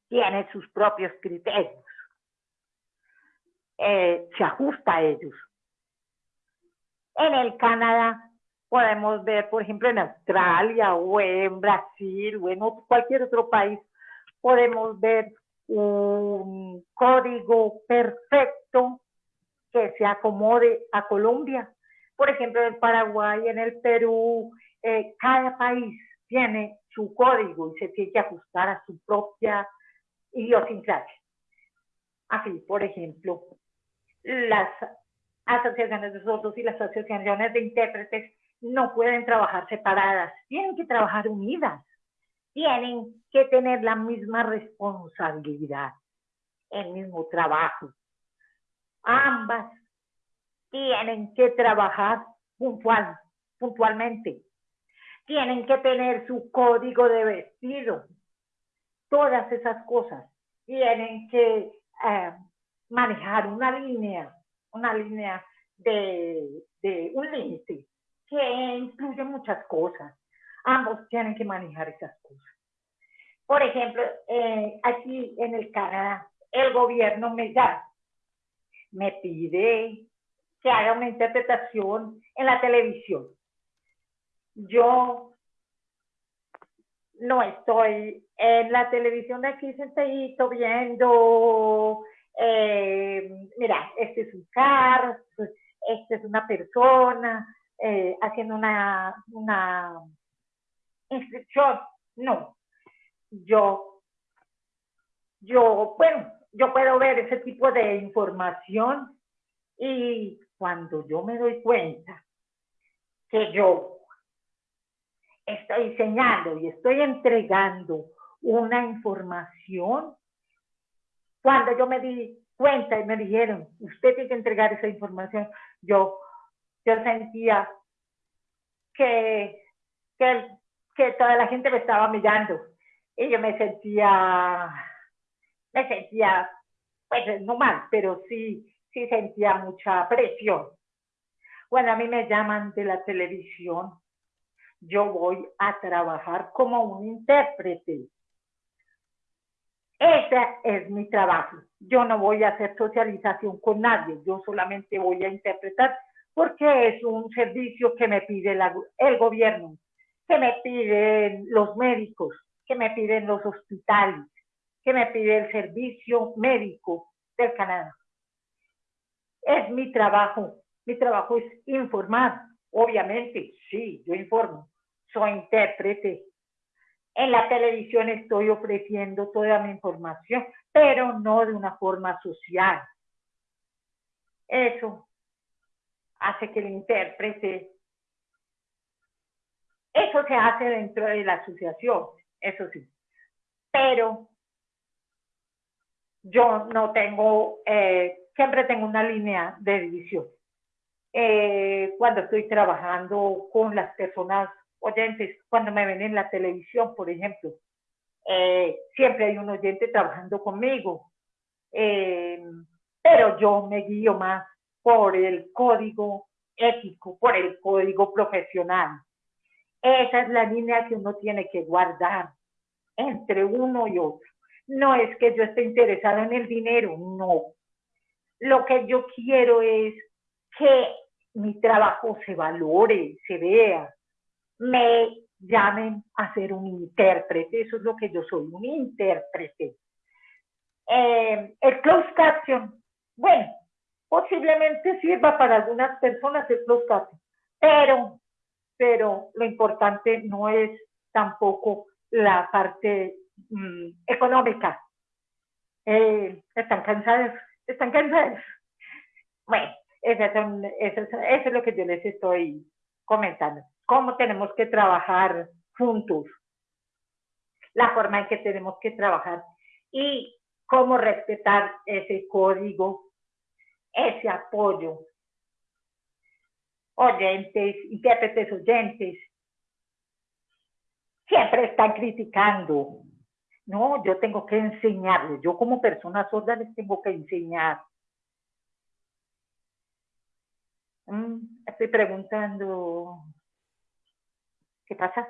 tiene sus propios criterios. Eh, se ajusta a ellos. En el Canadá podemos ver, por ejemplo, en Australia o en Brasil o en cualquier otro país, podemos ver un código perfecto que se acomode a Colombia. Por ejemplo, en Paraguay, en el Perú, eh, cada país tiene su código y se tiene que ajustar a su propia idiosincrasia. Así, por ejemplo, las asociaciones de sordos y las asociaciones de intérpretes no pueden trabajar separadas, tienen que trabajar unidas, tienen que tener la misma responsabilidad, el mismo trabajo. Ambas tienen que trabajar puntual, puntualmente, tienen que tener su código de vestido, todas esas cosas, tienen que eh, manejar una línea, una línea de, un límite que incluye muchas cosas. Ambos tienen que manejar esas cosas. Por ejemplo, eh, aquí en el Canadá, el gobierno me da, me pide que haga una interpretación en la televisión. Yo no estoy en la televisión de aquí sentadito viendo, eh, mira, este es un carro, este es una persona, eh, haciendo una, una inscripción. No, yo, yo, bueno, yo puedo ver ese tipo de información y cuando yo me doy cuenta que yo estoy enseñando y estoy entregando una información, cuando yo me di cuenta y me dijeron, usted tiene que entregar esa información, yo yo sentía que, que, toda la gente me estaba mirando y yo me sentía, me sentía, pues no mal, pero sí, sí sentía mucha presión. Cuando a mí me llaman de la televisión, yo voy a trabajar como un intérprete. Ese es mi trabajo. Yo no voy a hacer socialización con nadie, yo solamente voy a interpretar porque es un servicio que me pide el gobierno, que me piden los médicos, que me piden los hospitales, que me pide el servicio médico del Canadá. Es mi trabajo, mi trabajo es informar, obviamente, sí, yo informo, soy intérprete. En la televisión estoy ofreciendo toda mi información, pero no de una forma social. Eso hace que el intérprete, eso se hace dentro de la asociación, eso sí, pero yo no tengo, eh, siempre tengo una línea de división. Eh, cuando estoy trabajando con las personas oyentes, cuando me ven en la televisión, por ejemplo, eh, siempre hay un oyente trabajando conmigo, pero yo me guío más por el código ético, por el código profesional. Esa es la línea que uno tiene que guardar entre uno y otro. No es que yo esté interesado en el dinero, no. Lo que yo quiero es que mi trabajo se valore, se vea, me llamen a ser un intérprete, eso es lo que yo soy, un intérprete. Eh, el closed caption, bueno, posiblemente sirva para algunas personas el closed pero, pero lo importante no es tampoco la parte mm, económica. Eh, están cansados, están cansados. Bueno, eso, es lo que yo les estoy comentando. Cómo tenemos que trabajar juntos, la forma en que tenemos que trabajar y cómo respetar ese código ese apoyo. Oyentes, intérpretes oyentes, siempre están criticando. No, yo tengo que enseñarles. Yo como persona sorda les tengo que enseñar. Estoy preguntando, ¿qué pasa?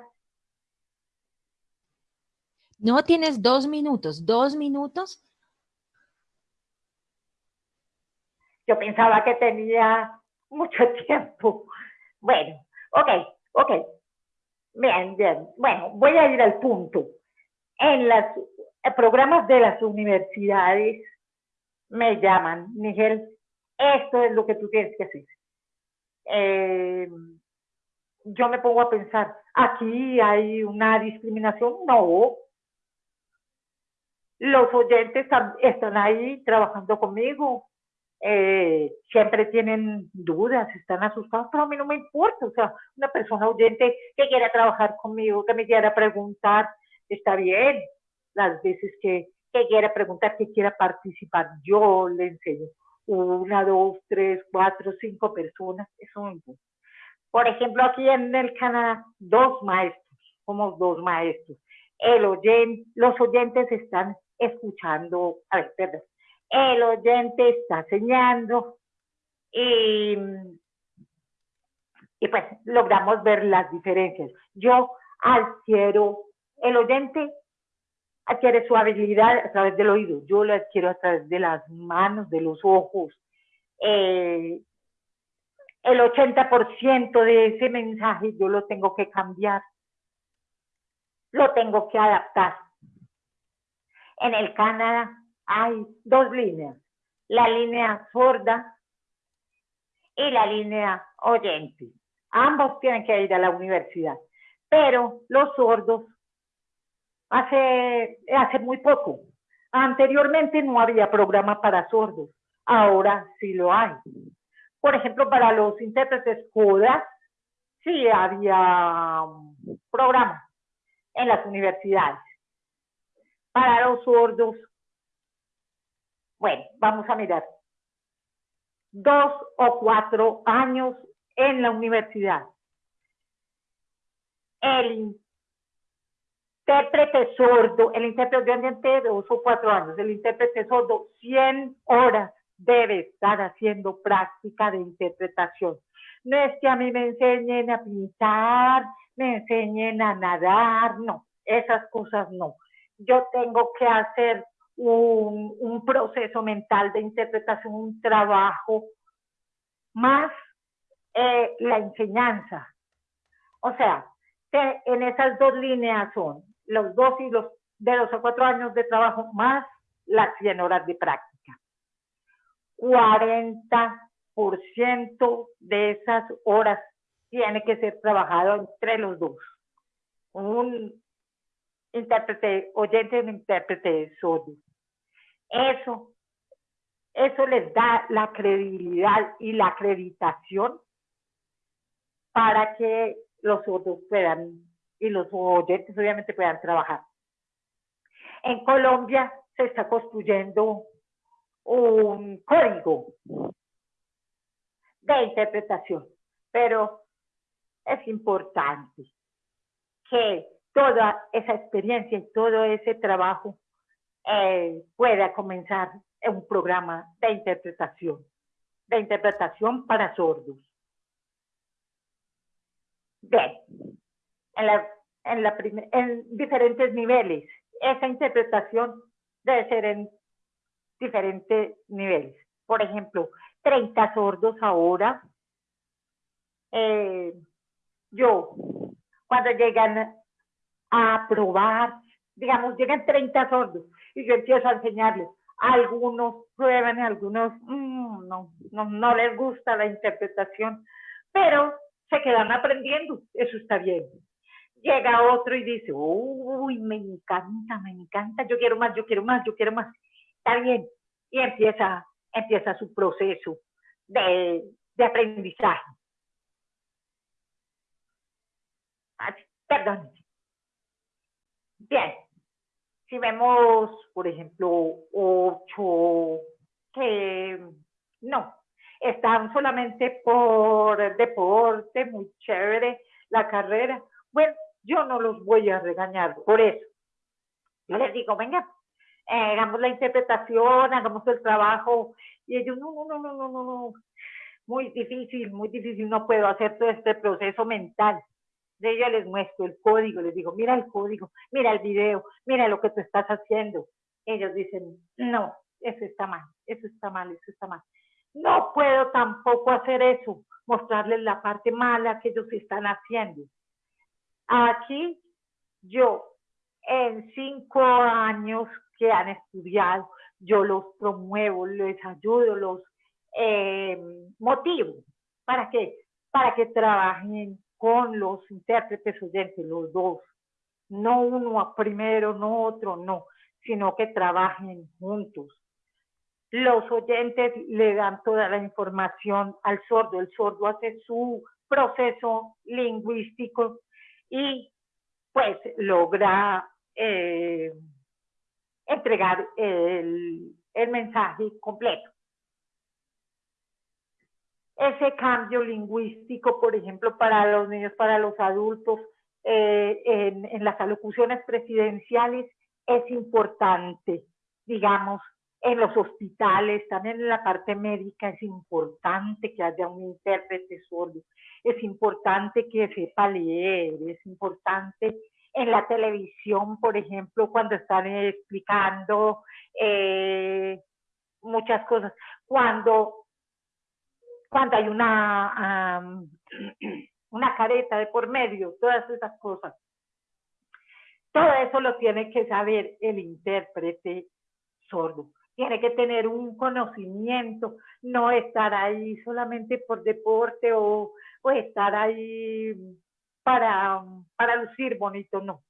No tienes dos minutos, dos minutos Yo pensaba que tenía mucho tiempo. Bueno, ok, ok. Bien, bien. Bueno, voy a ir al punto. En los programas de las universidades me llaman, Miguel, esto es lo que tú tienes que hacer. Eh, yo me pongo a pensar, aquí hay una discriminación, no. los oyentes están ahí trabajando conmigo, eh, siempre tienen dudas, están asustados, pero a mí no me importa, o sea, una persona oyente que quiera trabajar conmigo, que me quiera preguntar, está bien, las veces que, que quiera preguntar, que quiera participar, yo le enseño una, dos, tres, cuatro, cinco personas, eso me importa. Por ejemplo, aquí en el Canadá, dos maestros, somos dos maestros. El oyente, los oyentes están escuchando, a ver, perdón, el oyente está enseñando y, y pues logramos ver las diferencias. Yo adquiero, el oyente adquiere su habilidad a través del oído, yo lo adquiero a través de las manos, de los ojos. Eh, el 80% de ese mensaje yo lo tengo que cambiar, lo tengo que adaptar. En el Canadá hay dos líneas, la línea sorda y la línea oyente. Ambos tienen que ir a la universidad, pero los sordos hace, hace muy poco. Anteriormente no había programa para sordos, ahora sí lo hay. Por ejemplo, para los intérpretes CODA, sí había programa en las universidades. Para los sordos bueno, vamos a mirar. Dos o cuatro años en la universidad. El intérprete sordo, el intérprete de dos o cuatro años, el intérprete sordo, 100 horas debe estar haciendo práctica de interpretación. No es que a mí me enseñen a pintar, me enseñen a nadar, no, esas cosas no. Yo tengo que hacer un, proceso mental de interpretación, un trabajo, más eh, la enseñanza. O sea, en esas dos líneas son los dos y los de los a cuatro años de trabajo más las 100 horas de práctica. 40% de esas horas tiene que ser trabajado entre los dos. Un intérprete oyente un intérprete sordo. Eso, eso les da la credibilidad y la acreditación para que los otros puedan, y los oyentes obviamente puedan trabajar. En Colombia se está construyendo un código de interpretación, pero es importante que toda esa experiencia y todo ese trabajo eh, pueda comenzar un programa de interpretación, de interpretación para sordos. Bien, en, la, en, la en diferentes niveles. Esa interpretación debe ser en diferentes niveles. Por ejemplo, 30 sordos ahora. Eh, yo, cuando llegan a probar, digamos, llegan 30 sordos y yo empiezo a enseñarles. Algunos prueban algunos mm, no, no, no les gusta la interpretación, pero se quedan aprendiendo, eso está bien. Llega otro y dice, uy, me encanta, me encanta, yo quiero más, yo quiero más, yo quiero más. Está bien. Y empieza, empieza su proceso de, de aprendizaje. Perdón. Bien, si vemos, por ejemplo, ocho que no, están solamente por deporte, muy chévere la carrera, bueno, yo no los voy a regañar por eso. Yo les digo, venga, eh, hagamos la interpretación, hagamos el trabajo, y ellos, no, no, no, no, no, no, muy difícil, muy difícil, no puedo hacer todo este proceso mental de ella les muestro el código, les digo, mira el código, mira el video, mira lo que tú estás haciendo. Ellos dicen, no, eso está mal, eso está mal, eso está mal. No puedo tampoco hacer eso, mostrarles la parte mala que ellos están haciendo. Aquí yo, en cinco años que han estudiado, yo los promuevo, les ayudo, los eh, motivo. ¿Para qué? Para que trabajen con los intérpretes oyentes, los dos. No uno primero, no otro, no, sino que trabajen juntos. Los oyentes le dan toda la información al sordo, el sordo hace su proceso lingüístico y pues logra eh, entregar el, el mensaje completo. Ese cambio lingüístico, por ejemplo, para los niños, para los adultos, eh, en, las alocuciones presidenciales es importante, digamos, en los hospitales, también en la parte médica es importante que haya un intérprete sordo, es importante que sepa leer, es importante en la televisión, por ejemplo, cuando están explicando eh, muchas cosas, cuando, cuando hay una, una careta de por medio, todas esas cosas. Todo eso lo tiene que saber el intérprete sordo. Tiene que tener un conocimiento, no estar ahí solamente por deporte o, estar ahí para, para lucir bonito, no.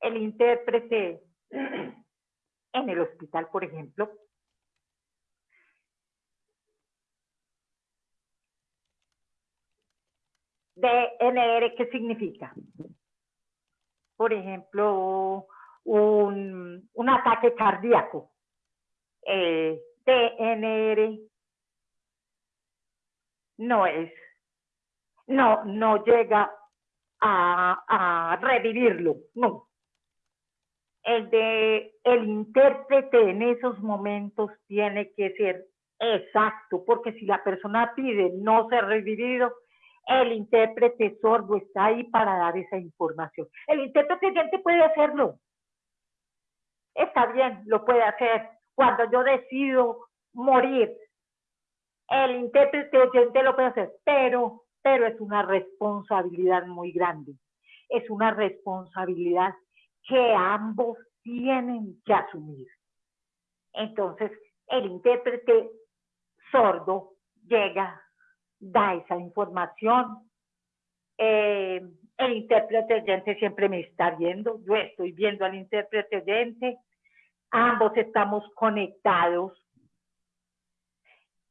El intérprete en el hospital, por ejemplo, DNR, ¿qué significa? Por ejemplo, un, un ataque cardíaco. Eh, DNR no es no, no llega a, revivirlo, no. El de el intérprete en esos momentos tiene que ser exacto, porque si la persona pide no ser revivido, el intérprete sordo está ahí para dar esa información. El intérprete oyente puede hacerlo. Está bien, lo puede hacer. Cuando yo decido morir, el intérprete oyente lo puede hacer, pero pero es una responsabilidad muy grande. Es una responsabilidad que ambos tienen que asumir. Entonces, el intérprete sordo llega, da esa información. Eh, el intérprete oyente siempre me está viendo, yo estoy viendo al intérprete oyente, ambos estamos conectados,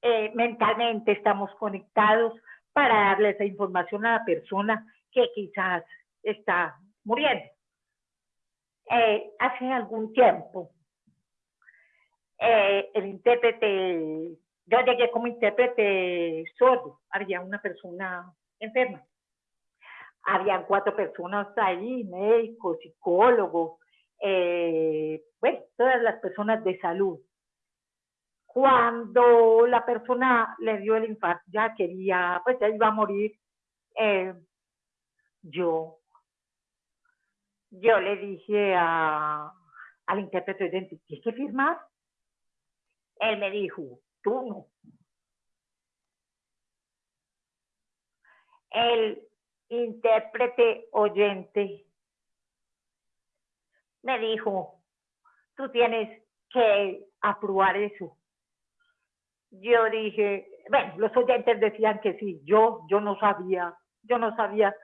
eh, mentalmente estamos conectados, para darle esa información a la persona que quizás está muriendo. Eh, hace algún tiempo, eh, el intérprete, yo llegué como intérprete sordo, había una persona enferma. Habían cuatro personas ahí, médicos, psicólogos, eh, bueno, todas las personas de salud cuando la persona le dio el infarto, ya quería, pues ya iba a morir, eh, yo, yo le dije a, al intérprete oyente, ¿tienes que firmar? Él me dijo, tú no. El intérprete oyente me dijo, tú tienes que aprobar eso yo dije, bueno, los oyentes decían que sí, yo, yo no sabía, yo no sabía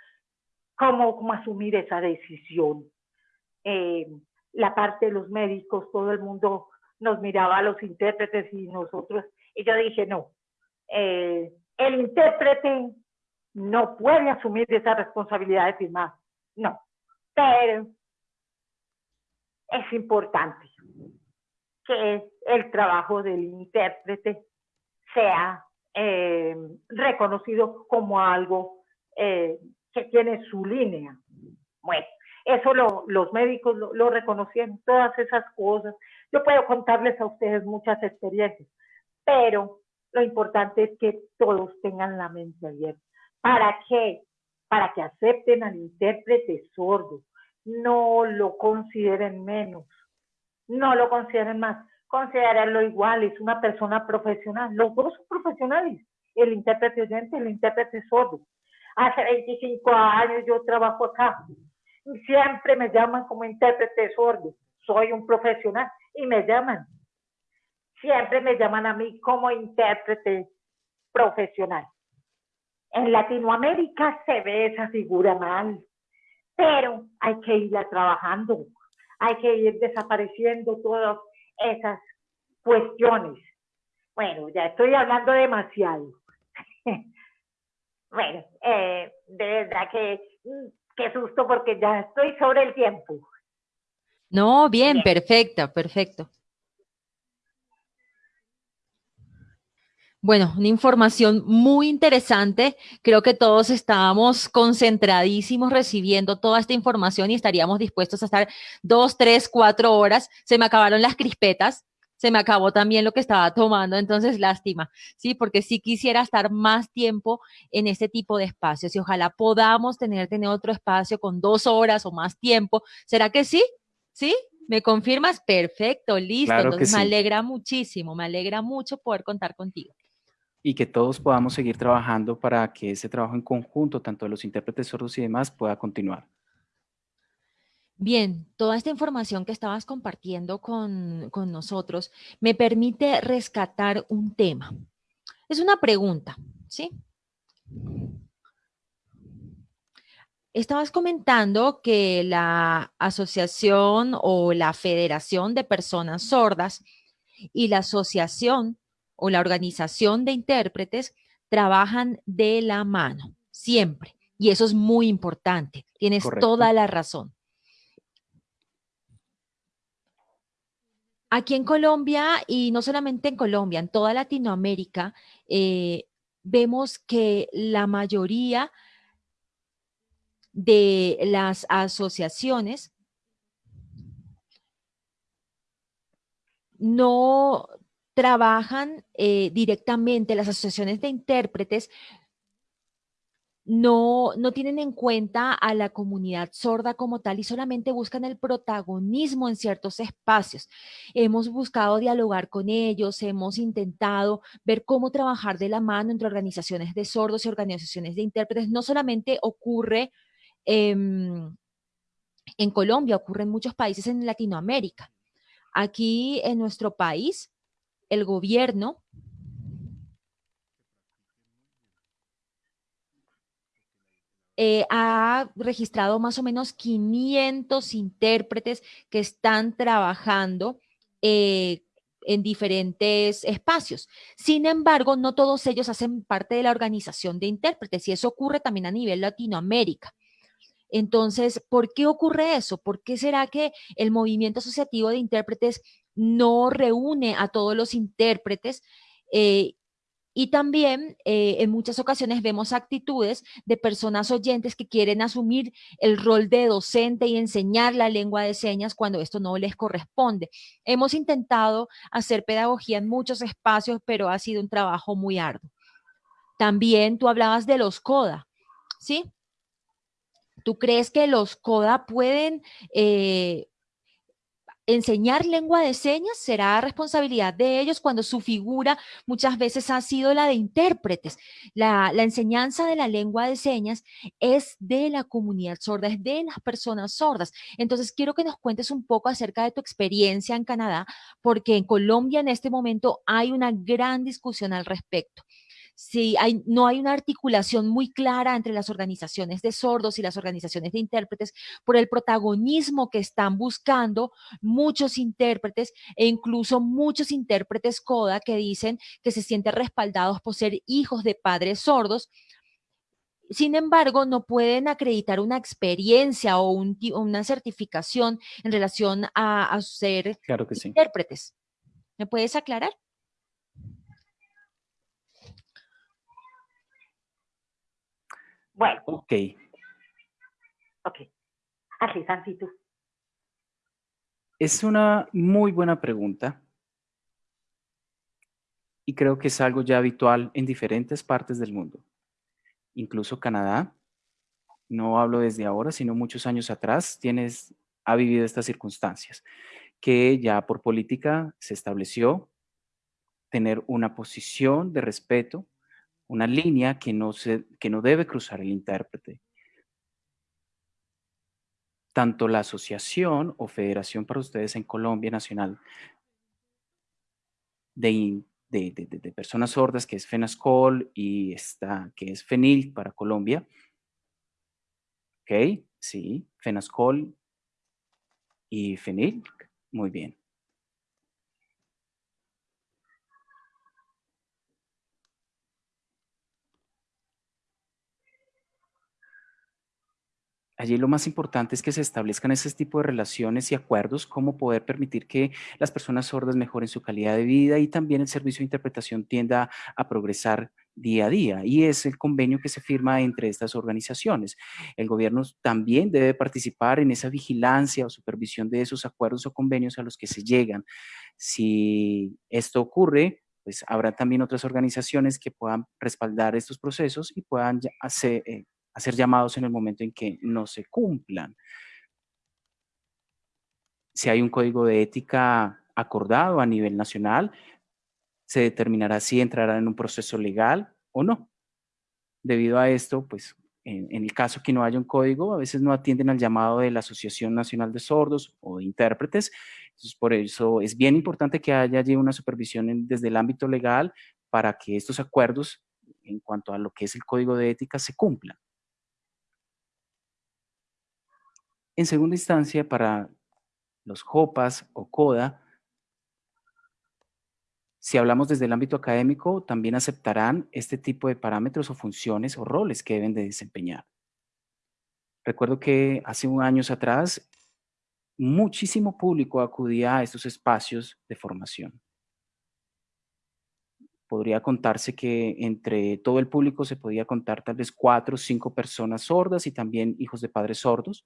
cómo, cómo asumir esa decisión. Eh, la parte de los médicos, todo el mundo nos miraba a los intérpretes y nosotros, y yo dije, no, eh, el intérprete no puede asumir esa responsabilidad de firmar, no, pero es importante que el trabajo del intérprete sea eh, reconocido como algo eh, que tiene su línea. Bueno, eso los médicos lo, lo, reconocían, todas esas cosas. Yo puedo contarles a ustedes muchas experiencias, pero lo importante es que todos tengan la mente abierta. ¿Para qué? Para que acepten al intérprete sordo, no lo consideren menos, no lo consideren más considerarlo igual, es una persona profesional. Los dos son profesionales, el intérprete oyente, el intérprete sordo. Hace 25 años yo trabajo acá siempre me llaman como intérprete sordo. Soy un profesional y me llaman. Siempre me llaman a mí como intérprete profesional. En Latinoamérica se ve esa figura mal, pero hay que irla trabajando. hay que ir desapareciendo todas esas cuestiones. Bueno, ya estoy hablando demasiado. bueno, eh, de verdad que mm, qué susto porque ya estoy sobre el tiempo. No, bien, perfecta, perfecto. Bueno, una información muy interesante. Creo que todos estábamos concentradísimos recibiendo toda esta información y estaríamos dispuestos a estar dos, tres, cuatro horas. Se me acabaron las crispetas, se me acabó también lo que estaba tomando, entonces lástima, ¿sí? Porque sí quisiera estar más tiempo en este tipo de espacios y ojalá podamos tener, tener otro espacio con dos horas o más tiempo. ¿Será que sí? ¿Sí? ¿Me confirmas? Perfecto, listo. entonces me alegra muchísimo, me alegra mucho poder contar contigo y que todos podamos seguir trabajando para que ese trabajo en conjunto, tanto de los intérpretes sordos y demás, pueda continuar. Bien, toda esta información que estabas compartiendo con, con nosotros me permite rescatar un tema. Es una pregunta, ¿sí? Estabas comentando que la asociación o la federación de personas sordas y la asociación o la organización de intérpretes trabajan de la mano, siempre. Y eso es muy importante. Tienes toda la razón. Aquí en Colombia, y no solamente en Colombia, en toda Latinoamérica, eh, vemos que la mayoría de las asociaciones no trabajan eh, directamente, las asociaciones de intérpretes no, no tienen en cuenta a la comunidad sorda como tal y solamente buscan el protagonismo en ciertos espacios. Hemos buscado dialogar con ellos, hemos intentado ver cómo trabajar de la mano entre organizaciones de sordos y organizaciones de intérpretes. No solamente ocurre en Colombia, ocurre en muchos países en Latinoamérica. Aquí en nuestro país el gobierno eh, ha registrado más o menos 500 intérpretes que están trabajando eh, en diferentes espacios. Sin embargo, no todos ellos hacen parte de la organización de intérpretes y eso ocurre también a nivel Latinoamérica. Entonces, ¿por qué ocurre eso? ¿Por qué será que el movimiento asociativo de intérpretes no reúne a todos los intérpretes? Eh, y también eh, en muchas ocasiones vemos actitudes de personas oyentes que quieren asumir el rol de docente y enseñar la lengua de señas cuando esto no les corresponde. Hemos intentado hacer pedagogía en muchos espacios, pero ha sido un trabajo muy arduo. También tú hablabas de los CODA, ¿sí? ¿Tú crees que los CODA pueden eh, enseñar lengua de señas? ¿Será responsabilidad de ellos cuando su figura muchas veces ha sido la de intérpretes? La, enseñanza de la lengua de señas es de la comunidad sorda, es de las personas sordas. Entonces, quiero que nos cuentes un poco acerca de tu experiencia en Canadá, porque en Colombia en este momento hay una gran discusión al respecto si hay, no hay una articulación muy clara entre las organizaciones de sordos y las organizaciones de intérpretes por el protagonismo que están buscando muchos intérpretes e incluso muchos intérpretes CODA que dicen que se sienten respaldados por ser hijos de padres sordos, sin embargo, no pueden acreditar una experiencia o una certificación en relación a, ser intérpretes. ¿Me puedes aclarar? Bueno. Ok. Ok. Así, Santi, tú. Es una muy buena pregunta. Y creo que es algo ya habitual en diferentes partes del mundo. Incluso Canadá, no hablo desde ahora, sino muchos años atrás, tienes, ha vivido estas circunstancias, que ya por política se estableció tener una posición de respeto una línea que no, se, que no debe cruzar el intérprete. Tanto la asociación o federación para ustedes en Colombia Nacional de, de, personas sordas, que es FENASCOL, y está, que es FENIL para Colombia. ¿Ok? Sí, FENASCOL y FENIL. Muy bien. Allí lo más importante es que se establezcan ese tipo de relaciones y acuerdos, como poder permitir que las personas sordas mejoren su calidad de vida y también el servicio de interpretación tienda a progresar día a día. Y es el convenio que se firma entre estas organizaciones. El gobierno también debe participar en esa vigilancia o supervisión de esos acuerdos o convenios a los que se llegan. Si esto ocurre, pues habrá también otras organizaciones que puedan respaldar estos procesos y puedan hacer, eh, a ser llamados en el momento en que no se cumplan. Si hay un código de ética acordado a nivel nacional, se determinará si entrará en un proceso legal o no. Debido a esto, pues en, el caso que no haya un código, a veces no atienden al llamado de la Asociación Nacional de Sordos o de intérpretes. Por eso es bien importante que haya allí una supervisión desde el ámbito legal para que estos acuerdos en cuanto a lo que es el código de ética se cumplan. En segunda instancia, para los JOPAS o CODA, si hablamos desde el ámbito académico, también aceptarán este tipo de parámetros o funciones o roles que deben de desempeñar. Recuerdo que hace un años atrás, muchísimo público acudía a estos espacios de formación. Podría contarse que entre todo el público se podía contar tal vez cuatro o cinco personas sordas y también hijos de padres sordos,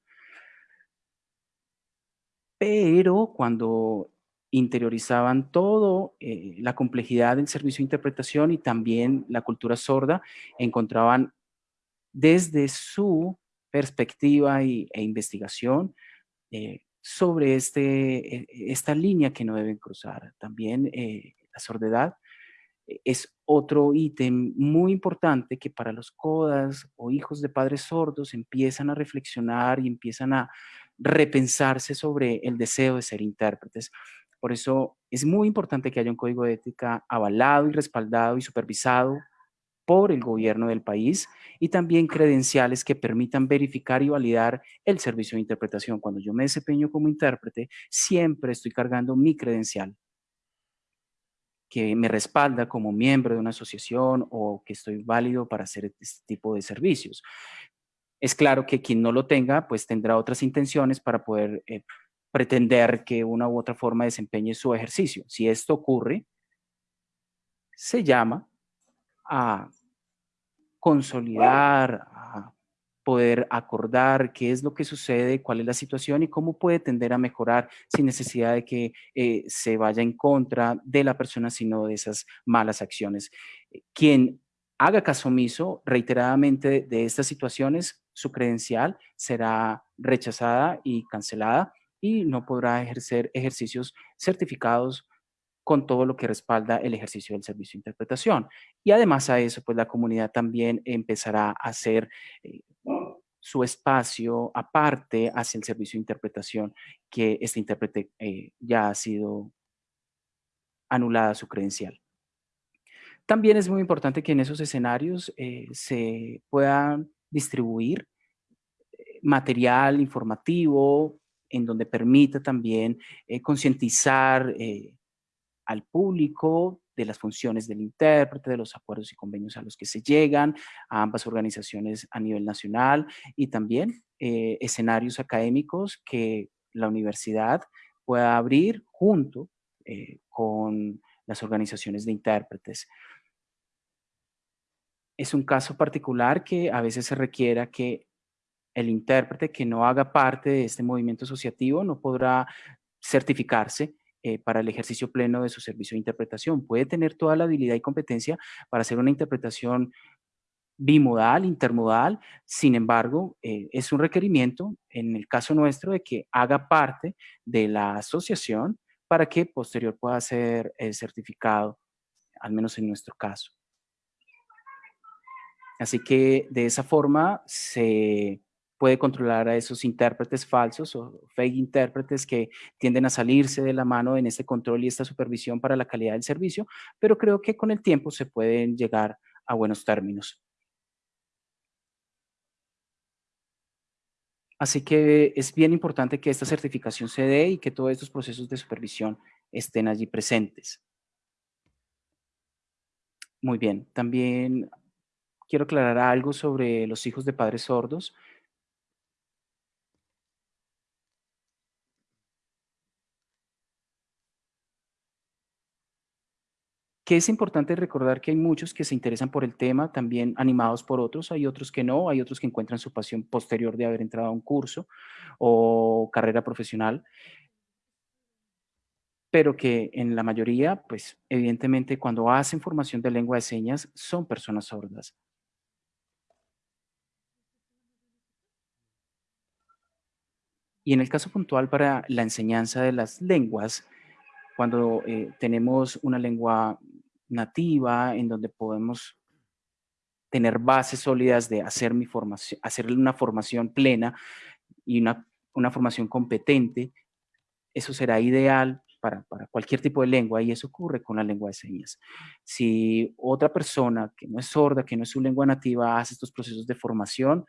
pero cuando interiorizaban todo, eh, la complejidad del servicio de interpretación y también la cultura sorda, encontraban desde su perspectiva y, e investigación eh, sobre este, e, esta línea que no deben cruzar. También eh, la sordedad es otro ítem muy importante que para los codas o hijos de padres sordos empiezan a reflexionar y empiezan a repensarse sobre el deseo de ser intérpretes. Por eso es muy importante que haya un código de ética avalado y respaldado y supervisado por el gobierno del país y también credenciales que permitan verificar y validar el servicio de interpretación. Cuando yo me desempeño como intérprete, siempre estoy cargando mi credencial que me respalda como miembro de una asociación o que estoy válido para hacer este tipo de servicios. Es claro que quien no lo tenga, pues tendrá otras intenciones para poder eh, pretender que una u otra forma desempeñe su ejercicio. Si esto ocurre, se llama a consolidar, a poder acordar qué es lo que sucede, cuál es la situación y cómo puede tender a mejorar sin necesidad de que eh, se vaya en contra de la persona, sino de esas malas acciones. Quien haga caso omiso reiteradamente de estas situaciones, su credencial será rechazada y cancelada y no podrá ejercer ejercicios certificados con todo lo que respalda el ejercicio del servicio de interpretación. Y además a eso, pues la comunidad también empezará a hacer eh, su espacio aparte hacia el servicio de interpretación que este intérprete eh, ya ha sido anulada su credencial. También es muy importante que en esos escenarios eh, se puedan distribuir eh, material informativo en donde permita también eh, concientizar al público de las funciones del intérprete, de los acuerdos y convenios a los que se llegan, a ambas organizaciones a nivel nacional y también escenarios académicos que la universidad pueda abrir junto con las organizaciones de intérpretes es un caso particular que a veces se requiera que el intérprete que no haga parte de este movimiento asociativo no podrá certificarse eh, para el ejercicio pleno de su servicio de interpretación. Puede tener toda la habilidad y competencia para hacer una interpretación bimodal, intermodal, sin embargo, eh, es un requerimiento, en el caso nuestro, de que haga parte de la asociación para que posterior pueda ser eh, certificado, al menos en nuestro caso. Así que de esa forma se puede controlar a esos intérpretes falsos o fake intérpretes que tienden a salirse de la mano en este control y esta supervisión para la calidad del servicio, pero creo que con el tiempo se pueden llegar a buenos términos. Así que es bien importante que esta certificación se dé y que todos estos procesos de supervisión estén allí presentes. Muy bien, también quiero aclarar algo sobre los hijos de padres sordos. que es importante recordar que hay muchos que se interesan por el tema, también animados por otros, hay otros que no, hay otros que encuentran su pasión posterior de haber entrado a un curso o carrera profesional, pero que en la mayoría, pues evidentemente cuando hacen formación de lengua de señas son personas sordas. Y en el caso puntual para la enseñanza de las lenguas, cuando eh, tenemos una lengua nativa, en donde podemos tener bases sólidas de hacer, mi formación, hacer una formación plena y una, una formación competente, eso será ideal para, para, cualquier tipo de lengua y eso ocurre con la lengua de señas. Si otra persona que no es sorda, que no es su lengua nativa, hace estos procesos de formación,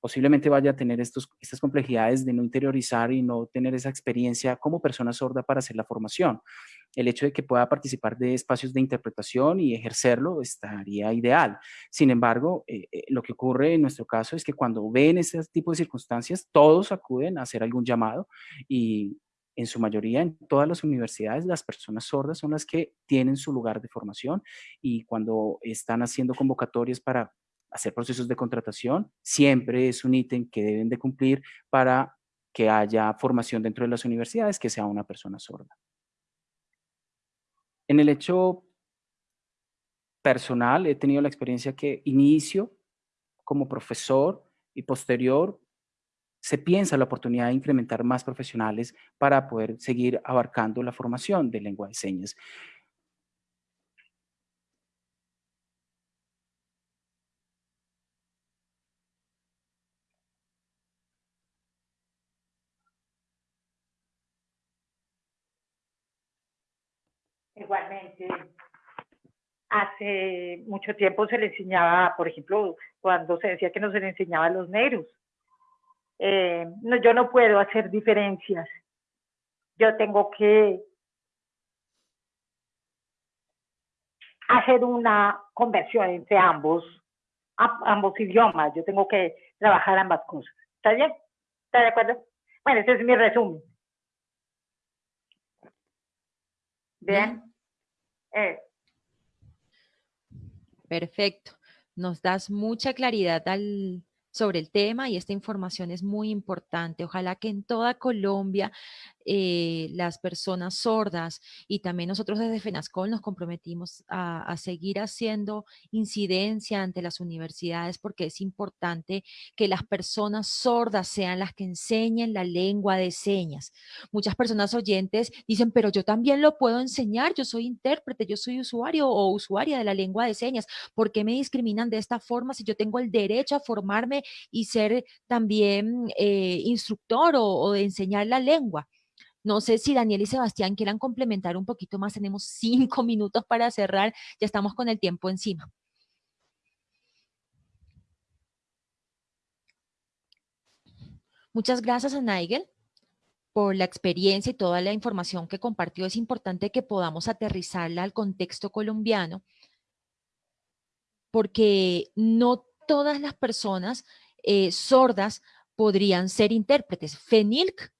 posiblemente vaya a tener estos, estas complejidades de no interiorizar y no tener esa experiencia como persona sorda para hacer la formación. El hecho de que pueda participar de espacios de interpretación y ejercerlo estaría ideal. Sin embargo, eh, eh, lo que ocurre en nuestro caso es que cuando ven este tipo de circunstancias, todos acuden a hacer algún llamado y en su mayoría en todas las universidades las personas sordas son las que tienen su lugar de formación y cuando están haciendo convocatorias para hacer procesos de contratación, siempre es un ítem que deben de cumplir para que haya formación dentro de las universidades que sea una persona sorda. En el hecho personal he tenido la experiencia que inicio como profesor y posterior se piensa la oportunidad de incrementar más profesionales para poder seguir abarcando la formación de lengua de señas. Hace mucho tiempo se le enseñaba, por ejemplo, cuando se decía que no se le enseñaba a los negros. Eh, no, yo no puedo hacer diferencias. Yo tengo que hacer una conversión entre ambos, ambos idiomas. Yo tengo que trabajar ambas cosas. ¿Está bien? ¿Está de acuerdo? Bueno, ese es mi resumen. Bien. Eh. Perfecto. Nos das mucha claridad sobre el tema y esta información es muy importante. Ojalá que en toda Colombia eh, las personas sordas y también nosotros desde FENASCOL nos comprometimos a, seguir haciendo incidencia ante las universidades porque es importante que las personas sordas sean las que enseñen la lengua de señas. Muchas personas oyentes dicen, pero yo también lo puedo enseñar, yo soy intérprete, yo soy usuario o usuaria de la lengua de señas. ¿Por qué me discriminan de esta forma si yo tengo el derecho a formarme y ser también eh, instructor o, o enseñar la lengua? No sé si Daniel y Sebastián quieran complementar un poquito más. Tenemos cinco minutos para cerrar. Ya estamos con el tiempo encima. Muchas gracias a Nigel por la experiencia y toda la información que compartió. Es importante que podamos aterrizarla al contexto colombiano porque no todas las personas eh, sordas podrían ser intérpretes. FENILC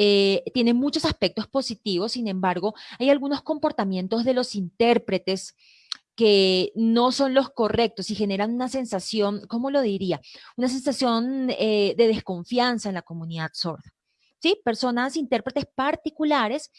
eh, tiene muchos aspectos positivos, sin embargo, hay algunos comportamientos de los intérpretes que no son los correctos y generan una sensación, ¿cómo lo diría? Una sensación eh, de desconfianza en la comunidad sorda. ¿Sí? Personas, intérpretes particulares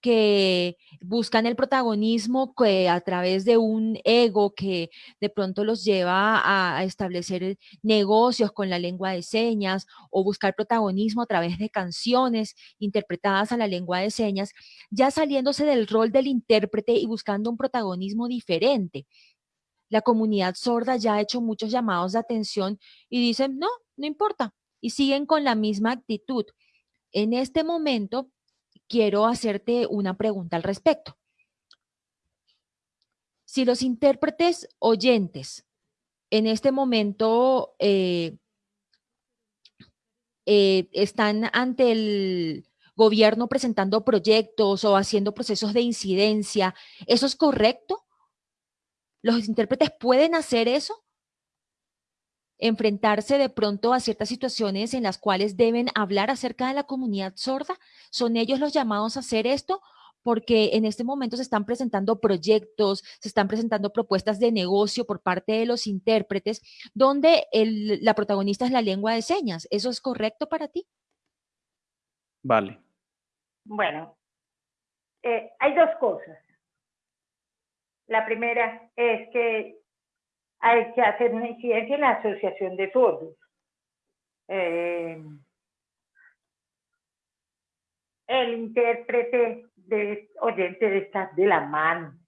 que buscan el protagonismo que a través de un ego que de pronto los lleva a, establecer negocios con la lengua de señas o buscar protagonismo a través de canciones interpretadas a la lengua de señas, ya saliéndose del rol del intérprete y buscando un protagonismo diferente. La comunidad sorda ya ha hecho muchos llamados de atención y dicen, no, no importa, y siguen con la misma actitud. En este momento, quiero hacerte una pregunta al respecto. Si los intérpretes oyentes en este momento eh, eh, están ante el gobierno presentando proyectos o haciendo procesos de incidencia. ¿Eso es correcto? ¿Los intérpretes pueden hacer eso? Enfrentarse de pronto a ciertas situaciones en las cuales deben hablar acerca de la comunidad sorda? ¿Son ellos los llamados a hacer esto? Porque en este momento se están presentando proyectos, se están presentando propuestas de negocio por parte de los intérpretes, donde la protagonista es la lengua de señas. ¿Eso es correcto para ti? Vale. Bueno, eh, hay dos cosas. La primera es que hay que hacer una incidencia en la Asociación de Sordos. Eh, el intérprete de oyente de estar de la mano.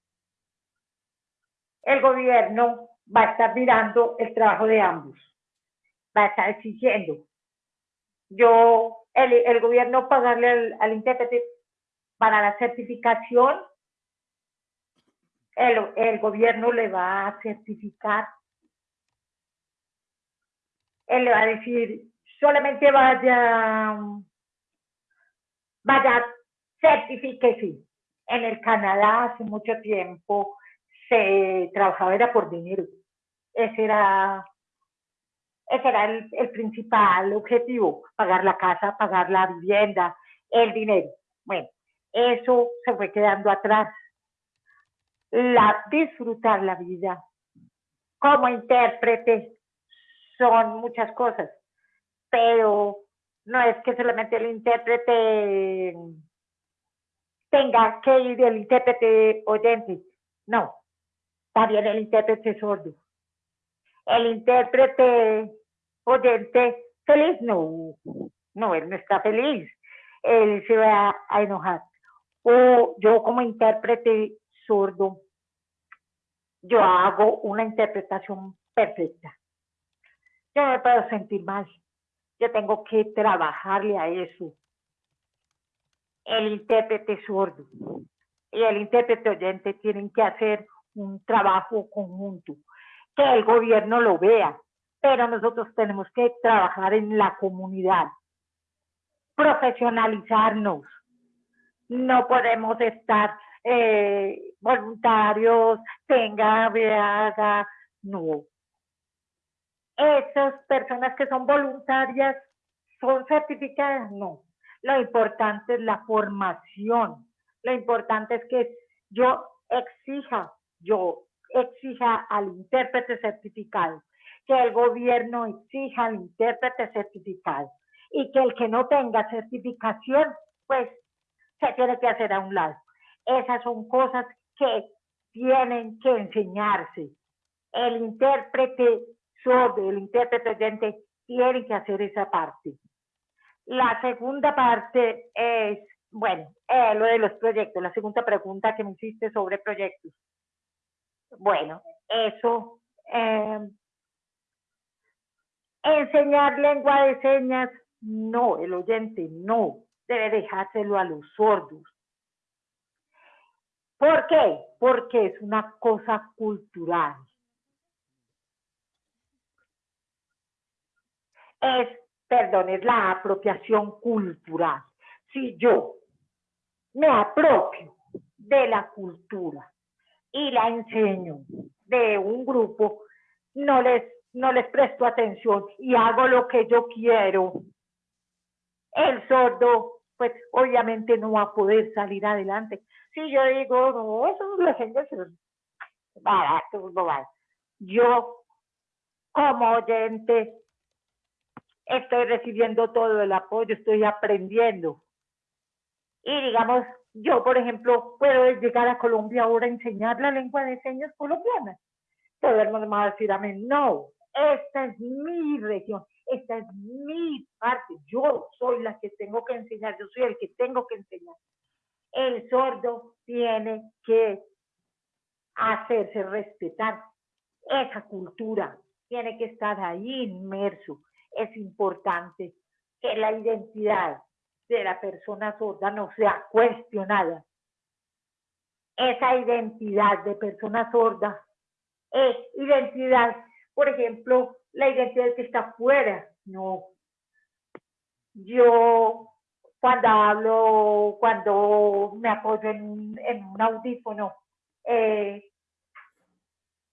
El gobierno va a estar mirando el trabajo de ambos. Va a estar exigiendo. Yo, el, gobierno pagarle al, al intérprete para la certificación el, gobierno le va a certificar. Él le va a decir, solamente vaya, vaya, certifíquese. En el Canadá hace mucho tiempo se trabajaba era por dinero. Ese era, ese era el, el principal objetivo, pagar la casa, pagar la vivienda, el dinero. Bueno, eso se fue quedando atrás la, disfrutar la vida. Como intérprete son muchas cosas, pero no es que solamente el intérprete tenga que ir el intérprete oyente, no, también el intérprete sordo. El intérprete oyente feliz, no, no, él no está feliz, él se va a enojar. O yo como intérprete sordo, yo hago una interpretación perfecta. Yo no me puedo sentir mal. Yo tengo que trabajarle a eso. El intérprete sordo y el intérprete oyente tienen que hacer un trabajo conjunto, que el gobierno lo vea, pero nosotros tenemos que trabajar en la comunidad, profesionalizarnos. No podemos estar eh, voluntarios, tenga, haga, no. Esas personas que son voluntarias son certificadas, no. Lo importante es la formación. Lo importante es que yo exija, yo exija al intérprete certificado, que el gobierno exija al intérprete certificado y que el que no tenga certificación, pues se tiene que hacer a un lado. Esas son cosas que tienen que enseñarse. El intérprete sordo, el intérprete oyente, tiene que hacer esa parte. La segunda parte es, bueno, eh, lo de los proyectos, la segunda pregunta que me hiciste sobre proyectos. Bueno, eso, eh, enseñar lengua de señas, no, el oyente no, debe dejárselo a los sordos. ¿Por qué? Porque es una cosa cultural. Es, perdón, es la apropiación cultural. Si yo me apropio de la cultura y la enseño de un grupo, no les, no les presto atención y hago lo que yo quiero, el sordo, pues obviamente no va a poder salir adelante Sí, yo digo, no, eso es la gente barato, no Yo, como oyente, estoy recibiendo todo el apoyo, estoy aprendiendo. Y digamos, yo, por ejemplo, puedo llegar a Colombia ahora a enseñar la lengua de señas colombiana. Todo el mundo me va a decir no, esta es mi región, esta es mi parte, yo soy la que tengo que enseñar, yo soy el que tengo que enseñar el sordo tiene que hacerse respetar. Esa cultura tiene que estar ahí inmerso. Es importante que la identidad de la persona sorda no sea cuestionada. Esa identidad de persona sorda es identidad, por ejemplo, la identidad que está fuera, no. yo cuando hablo, cuando me apoyo en, un audífono, eh,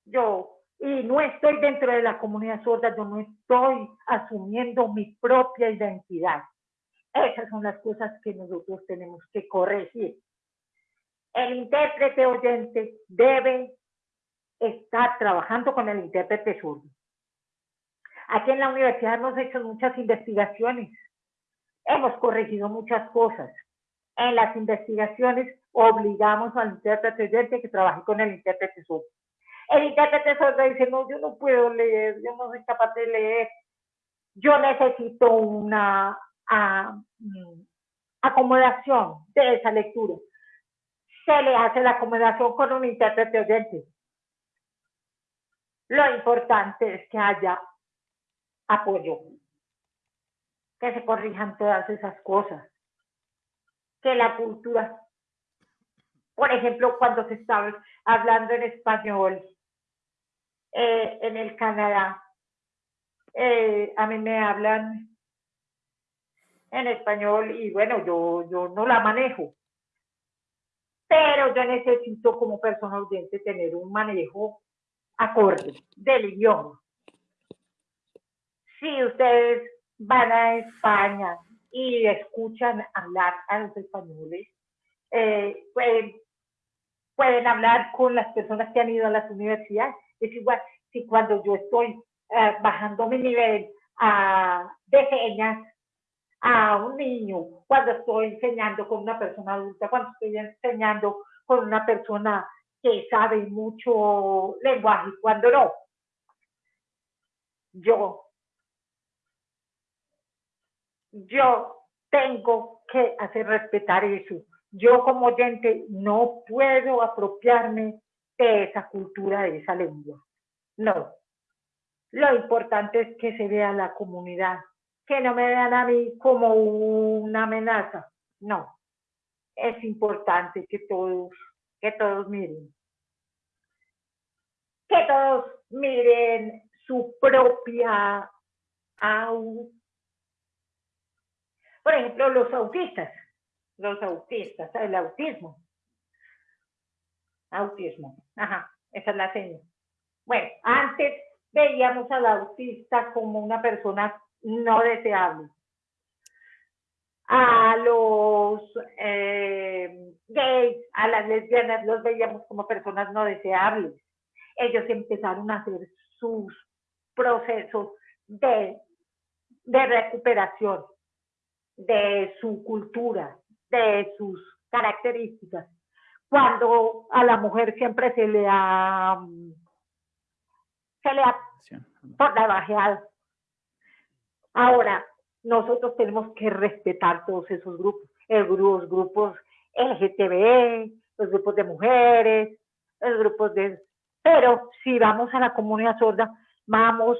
yo, y no estoy dentro de la comunidad sorda, yo no estoy asumiendo mi propia identidad. Esas son las cosas que nosotros tenemos que corregir. El intérprete oyente debe estar trabajando con el intérprete sordo. Aquí en la universidad hemos hecho muchas investigaciones, hemos corregido muchas cosas. En las investigaciones obligamos al intérprete oyente que trabaje con el intérprete sordo. El intérprete sordo dice, no, yo no puedo leer, yo no soy capaz de leer. Yo necesito una mm, acomodación de esa lectura. Se le hace la acomodación con un intérprete oyente. Lo importante es que haya apoyo, que se corrijan todas esas cosas, que la cultura, por ejemplo, cuando se está hablando en español eh, en el Canadá, eh, a mí me hablan en español y bueno, yo, yo no la manejo. Pero yo necesito como persona audiente tener un manejo acorde del idioma si ustedes van a España y escuchan hablar a los españoles, eh, pueden, hablar con las personas que han ido a las universidades. Es igual, si cuando yo estoy eh, bajando mi nivel de señas a un niño, cuando estoy enseñando con una persona adulta, cuando estoy enseñando con una persona que sabe mucho lenguaje, cuando no. Yo yo tengo que hacer respetar eso. Yo como oyente no puedo apropiarme de esa cultura, de esa lengua. No. Lo importante es que se vea la comunidad, que no me vean a mí como una amenaza. No. Es importante que todos, que todos miren. Que todos miren su propia por ejemplo, los autistas, los autistas, el autismo. Autismo, ajá, esa es la seña. Bueno, antes veíamos al autista como una persona no deseable. A los eh, gays, a las lesbianas, los veíamos como personas no deseables. Ellos empezaron a hacer sus procesos de, de recuperación de su cultura, de sus características. Cuando a la mujer siempre se le ha, se le ha bajeado. Ahora, nosotros tenemos que respetar todos esos grupos, los grupos LGTB, los grupos de mujeres, los grupos de... Pero si vamos a la comunidad sorda, vamos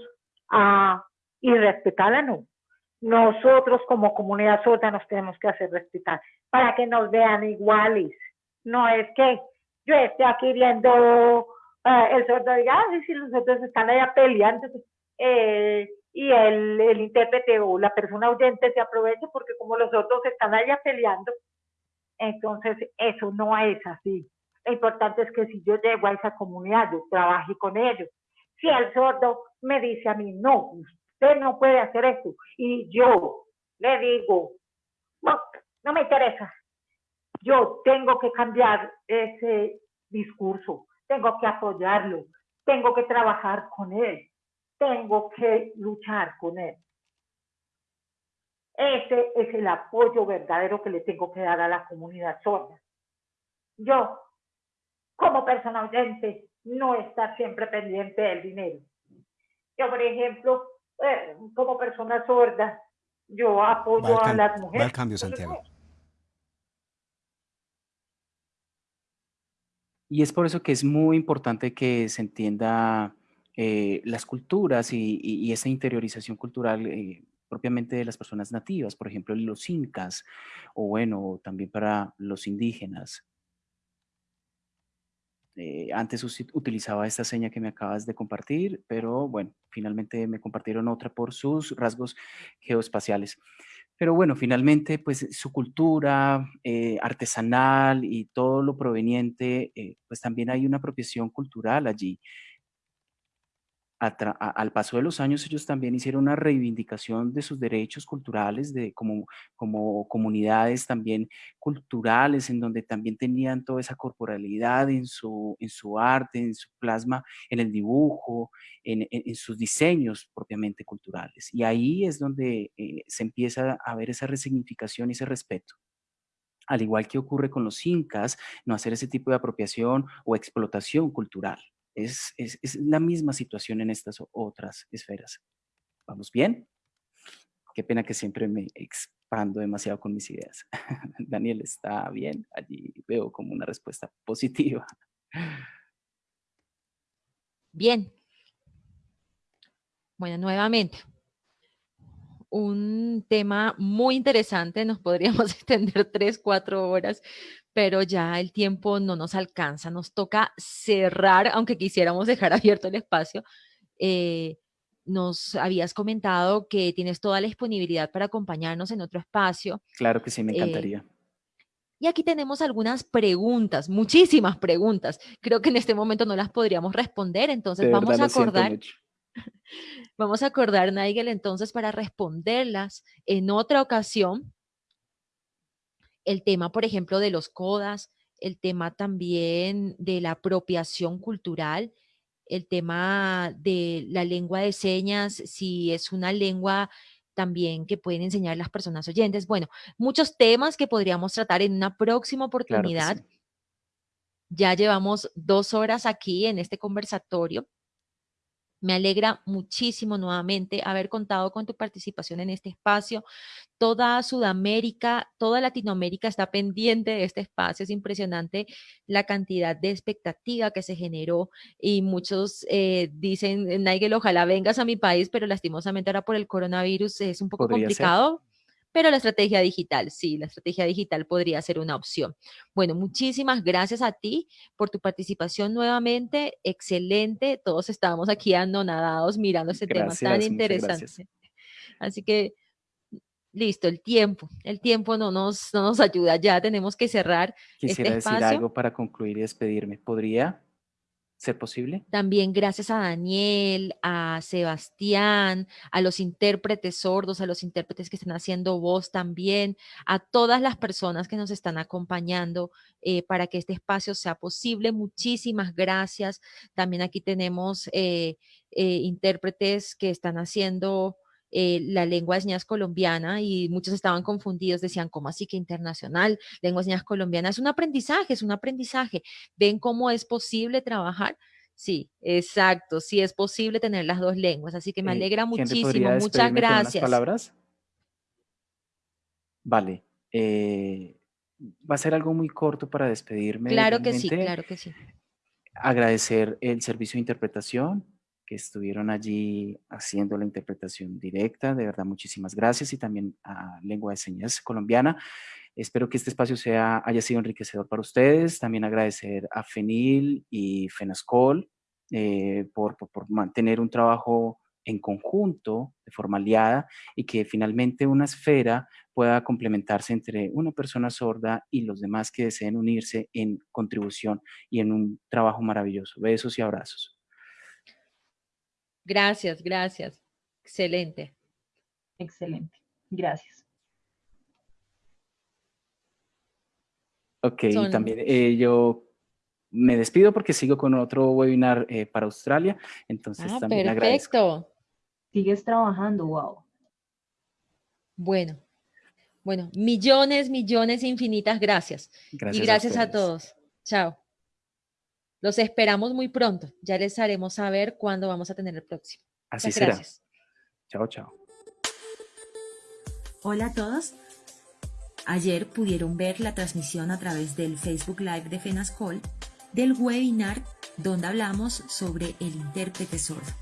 a y respetarla, no nosotros como comunidad sorda nos tenemos que hacer respetar para que nos vean iguales. No es que yo esté aquí viendo eh, el sordo diga, ah, si los otros están allá peleando eh, y el, el intérprete o la persona oyente se aprovecha porque como los otros están allá peleando, entonces eso no es así. Lo importante es que si yo llego a esa comunidad, yo trabaje con ellos. Si el sordo me dice a mí, no, usted no puede hacer esto. Y yo le digo, no, no me interesa. Yo tengo que cambiar ese discurso, tengo que apoyarlo, tengo que trabajar con él, tengo que luchar con él. Ese es el apoyo verdadero que le tengo que dar a la comunidad sorda. Yo, como persona oyente, no estar siempre pendiente del dinero. Yo, por ejemplo, eh, como persona sorda, yo apoyo a las mujeres. cambio, Santiago. Y es por eso que es muy importante que se entienda eh, las culturas y, esa interiorización cultural eh, propiamente de las personas nativas, por ejemplo, los incas, o bueno, también para los indígenas. Eh, antes utilizaba esta seña que me acabas de compartir, pero bueno, finalmente me compartieron otra por sus rasgos geoespaciales. Pero bueno, finalmente, pues su cultura eh, artesanal y todo lo proveniente, eh, pues también hay una apropiación cultural allí al paso de los años ellos también hicieron una reivindicación de sus derechos culturales, de, como, como comunidades también culturales, en donde también tenían toda esa corporalidad en su, en su arte, en su plasma, en el dibujo, en, en, sus diseños propiamente culturales. Y ahí es donde eh, se empieza a ver esa resignificación y ese respeto al igual que ocurre con los incas, no hacer ese tipo de apropiación o explotación cultural. Es, la misma situación en estas otras esferas. ¿Vamos bien? Qué pena que siempre me expando demasiado con mis ideas. Daniel, ¿está bien? Allí veo como una respuesta positiva. Bien. Bueno, nuevamente, un tema muy interesante, nos podríamos extender tres, cuatro horas, pero ya el tiempo no nos alcanza, nos toca cerrar, aunque quisiéramos dejar abierto el espacio. Eh, nos habías comentado que tienes toda la disponibilidad para acompañarnos en otro espacio. Claro que sí, me eh, encantaría. y aquí tenemos algunas preguntas, muchísimas preguntas. Creo que en este momento no las podríamos responder, entonces vamos a acordar. Vamos a acordar, Nigel, entonces para responderlas en otra ocasión el tema, por ejemplo, de los CODAS, el tema también de la apropiación cultural, el tema de la lengua de señas, si es una lengua también que pueden enseñar las personas oyentes. Bueno, muchos temas que podríamos tratar en una próxima oportunidad. Ya llevamos dos horas aquí en este conversatorio. Me alegra muchísimo nuevamente haber contado con tu participación en este espacio. Toda Sudamérica, toda Latinoamérica está pendiente de este espacio. Es impresionante la cantidad de expectativa que se generó y muchos eh, dicen, Nigel, ojalá vengas a mi país, pero lastimosamente ahora por el coronavirus es un poco complicado pero la estrategia digital, sí, la estrategia digital podría ser una opción. Bueno, muchísimas gracias a ti por tu participación nuevamente, excelente, todos estábamos aquí anonadados mirando ese tema tan interesante. Así que, listo, el tiempo, el tiempo no nos, no nos ayuda, ya tenemos que cerrar. Este Quisiera decir algo para concluir y despedirme. ¿Podría ser posible? También gracias a Daniel, a Sebastián, a los intérpretes sordos, a los intérpretes que están haciendo voz también, a todas las personas que nos están acompañando eh, para que este espacio sea posible. Muchísimas gracias. También aquí tenemos eh, eh, intérpretes que están haciendo la lengua de señas colombiana y muchos estaban confundidos, decían, ¿cómo así que internacional? Lengua de señas colombiana es un aprendizaje, es un aprendizaje. ¿Ven cómo es posible trabajar? Sí, exacto, sí es posible tener las dos lenguas, así que me eh, alegra muchísimo, muchas gracias. palabras? Vale, eh, va a ser algo muy corto para despedirme. Claro que sí, claro que sí. Agradecer el servicio de interpretación, que estuvieron allí haciendo la interpretación directa. De verdad, muchísimas gracias y también a Lengua de Señas Colombiana. Espero que este espacio sea, haya sido enriquecedor para ustedes. También agradecer a FENIL y FENASCOL eh, por, por, mantener un trabajo en conjunto, de forma aliada, y que finalmente una esfera pueda complementarse entre una persona sorda y los demás que deseen unirse en contribución y en un trabajo maravilloso. Besos y abrazos. Gracias, gracias. Excelente. Excelente. Gracias. Ok, también eh, yo me despido porque sigo con otro webinar eh, para Australia, entonces ah, también perfecto. Sigues trabajando, wow. Bueno, bueno, millones, millones, infinitas gracias. gracias y gracias a todos. Chao. Los esperamos muy pronto. Ya les haremos saber cuándo vamos a tener el próximo. Así será. Gracias. Chao, chao. Hola a todos. Ayer pudieron ver la transmisión a través del Facebook Live de FENASCOL del webinar donde hablamos sobre el intérprete sordo.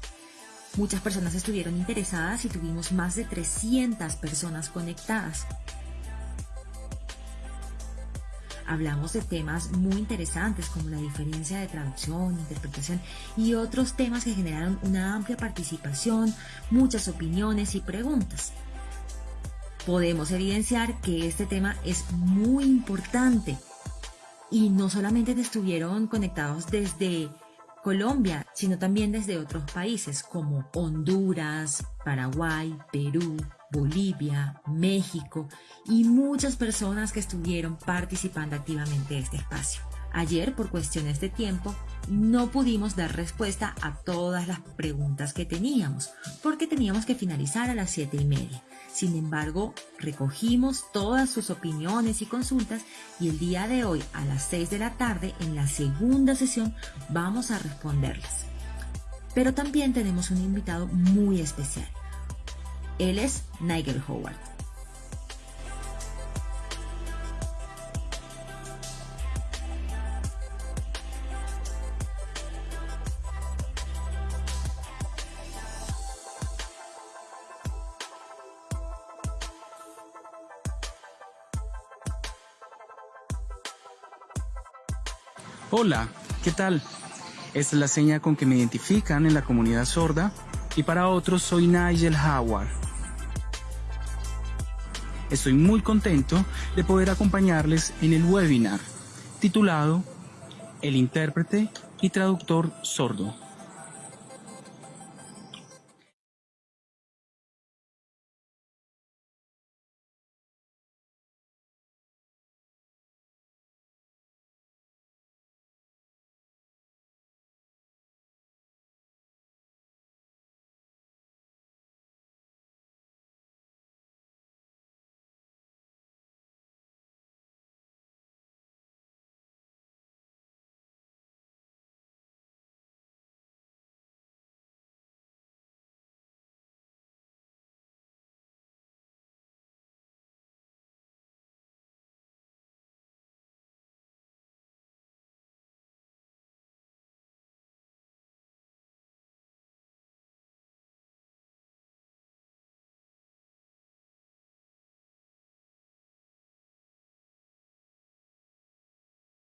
Muchas personas estuvieron interesadas y tuvimos más de 300 personas conectadas. Hablamos de temas muy interesantes como la diferencia de traducción, interpretación y otros temas que generaron una amplia participación, muchas opiniones y preguntas. podemos evidenciar que este tema es muy importante y no solamente estuvieron conectados desde Colombia, sino también desde otros países como Honduras, Paraguay, Perú, Bolivia, México y muchas personas que estuvieron participando activamente de este espacio. Ayer, por cuestiones de tiempo, no pudimos dar respuesta a todas las preguntas que teníamos, porque teníamos que finalizar a las siete y media. Sin embargo, recogimos todas sus opiniones y consultas y el día de hoy a las 6 de la tarde en la segunda sesión vamos a responderlas. Pero también tenemos un invitado muy especial. Él es Nigel Howard. Hola, ¿qué tal? Esta es la seña con que me identifican en la comunidad sorda y para otros soy Nigel Howard. Estoy muy contento de poder acompañarles en el webinar titulado El intérprete y traductor sordo.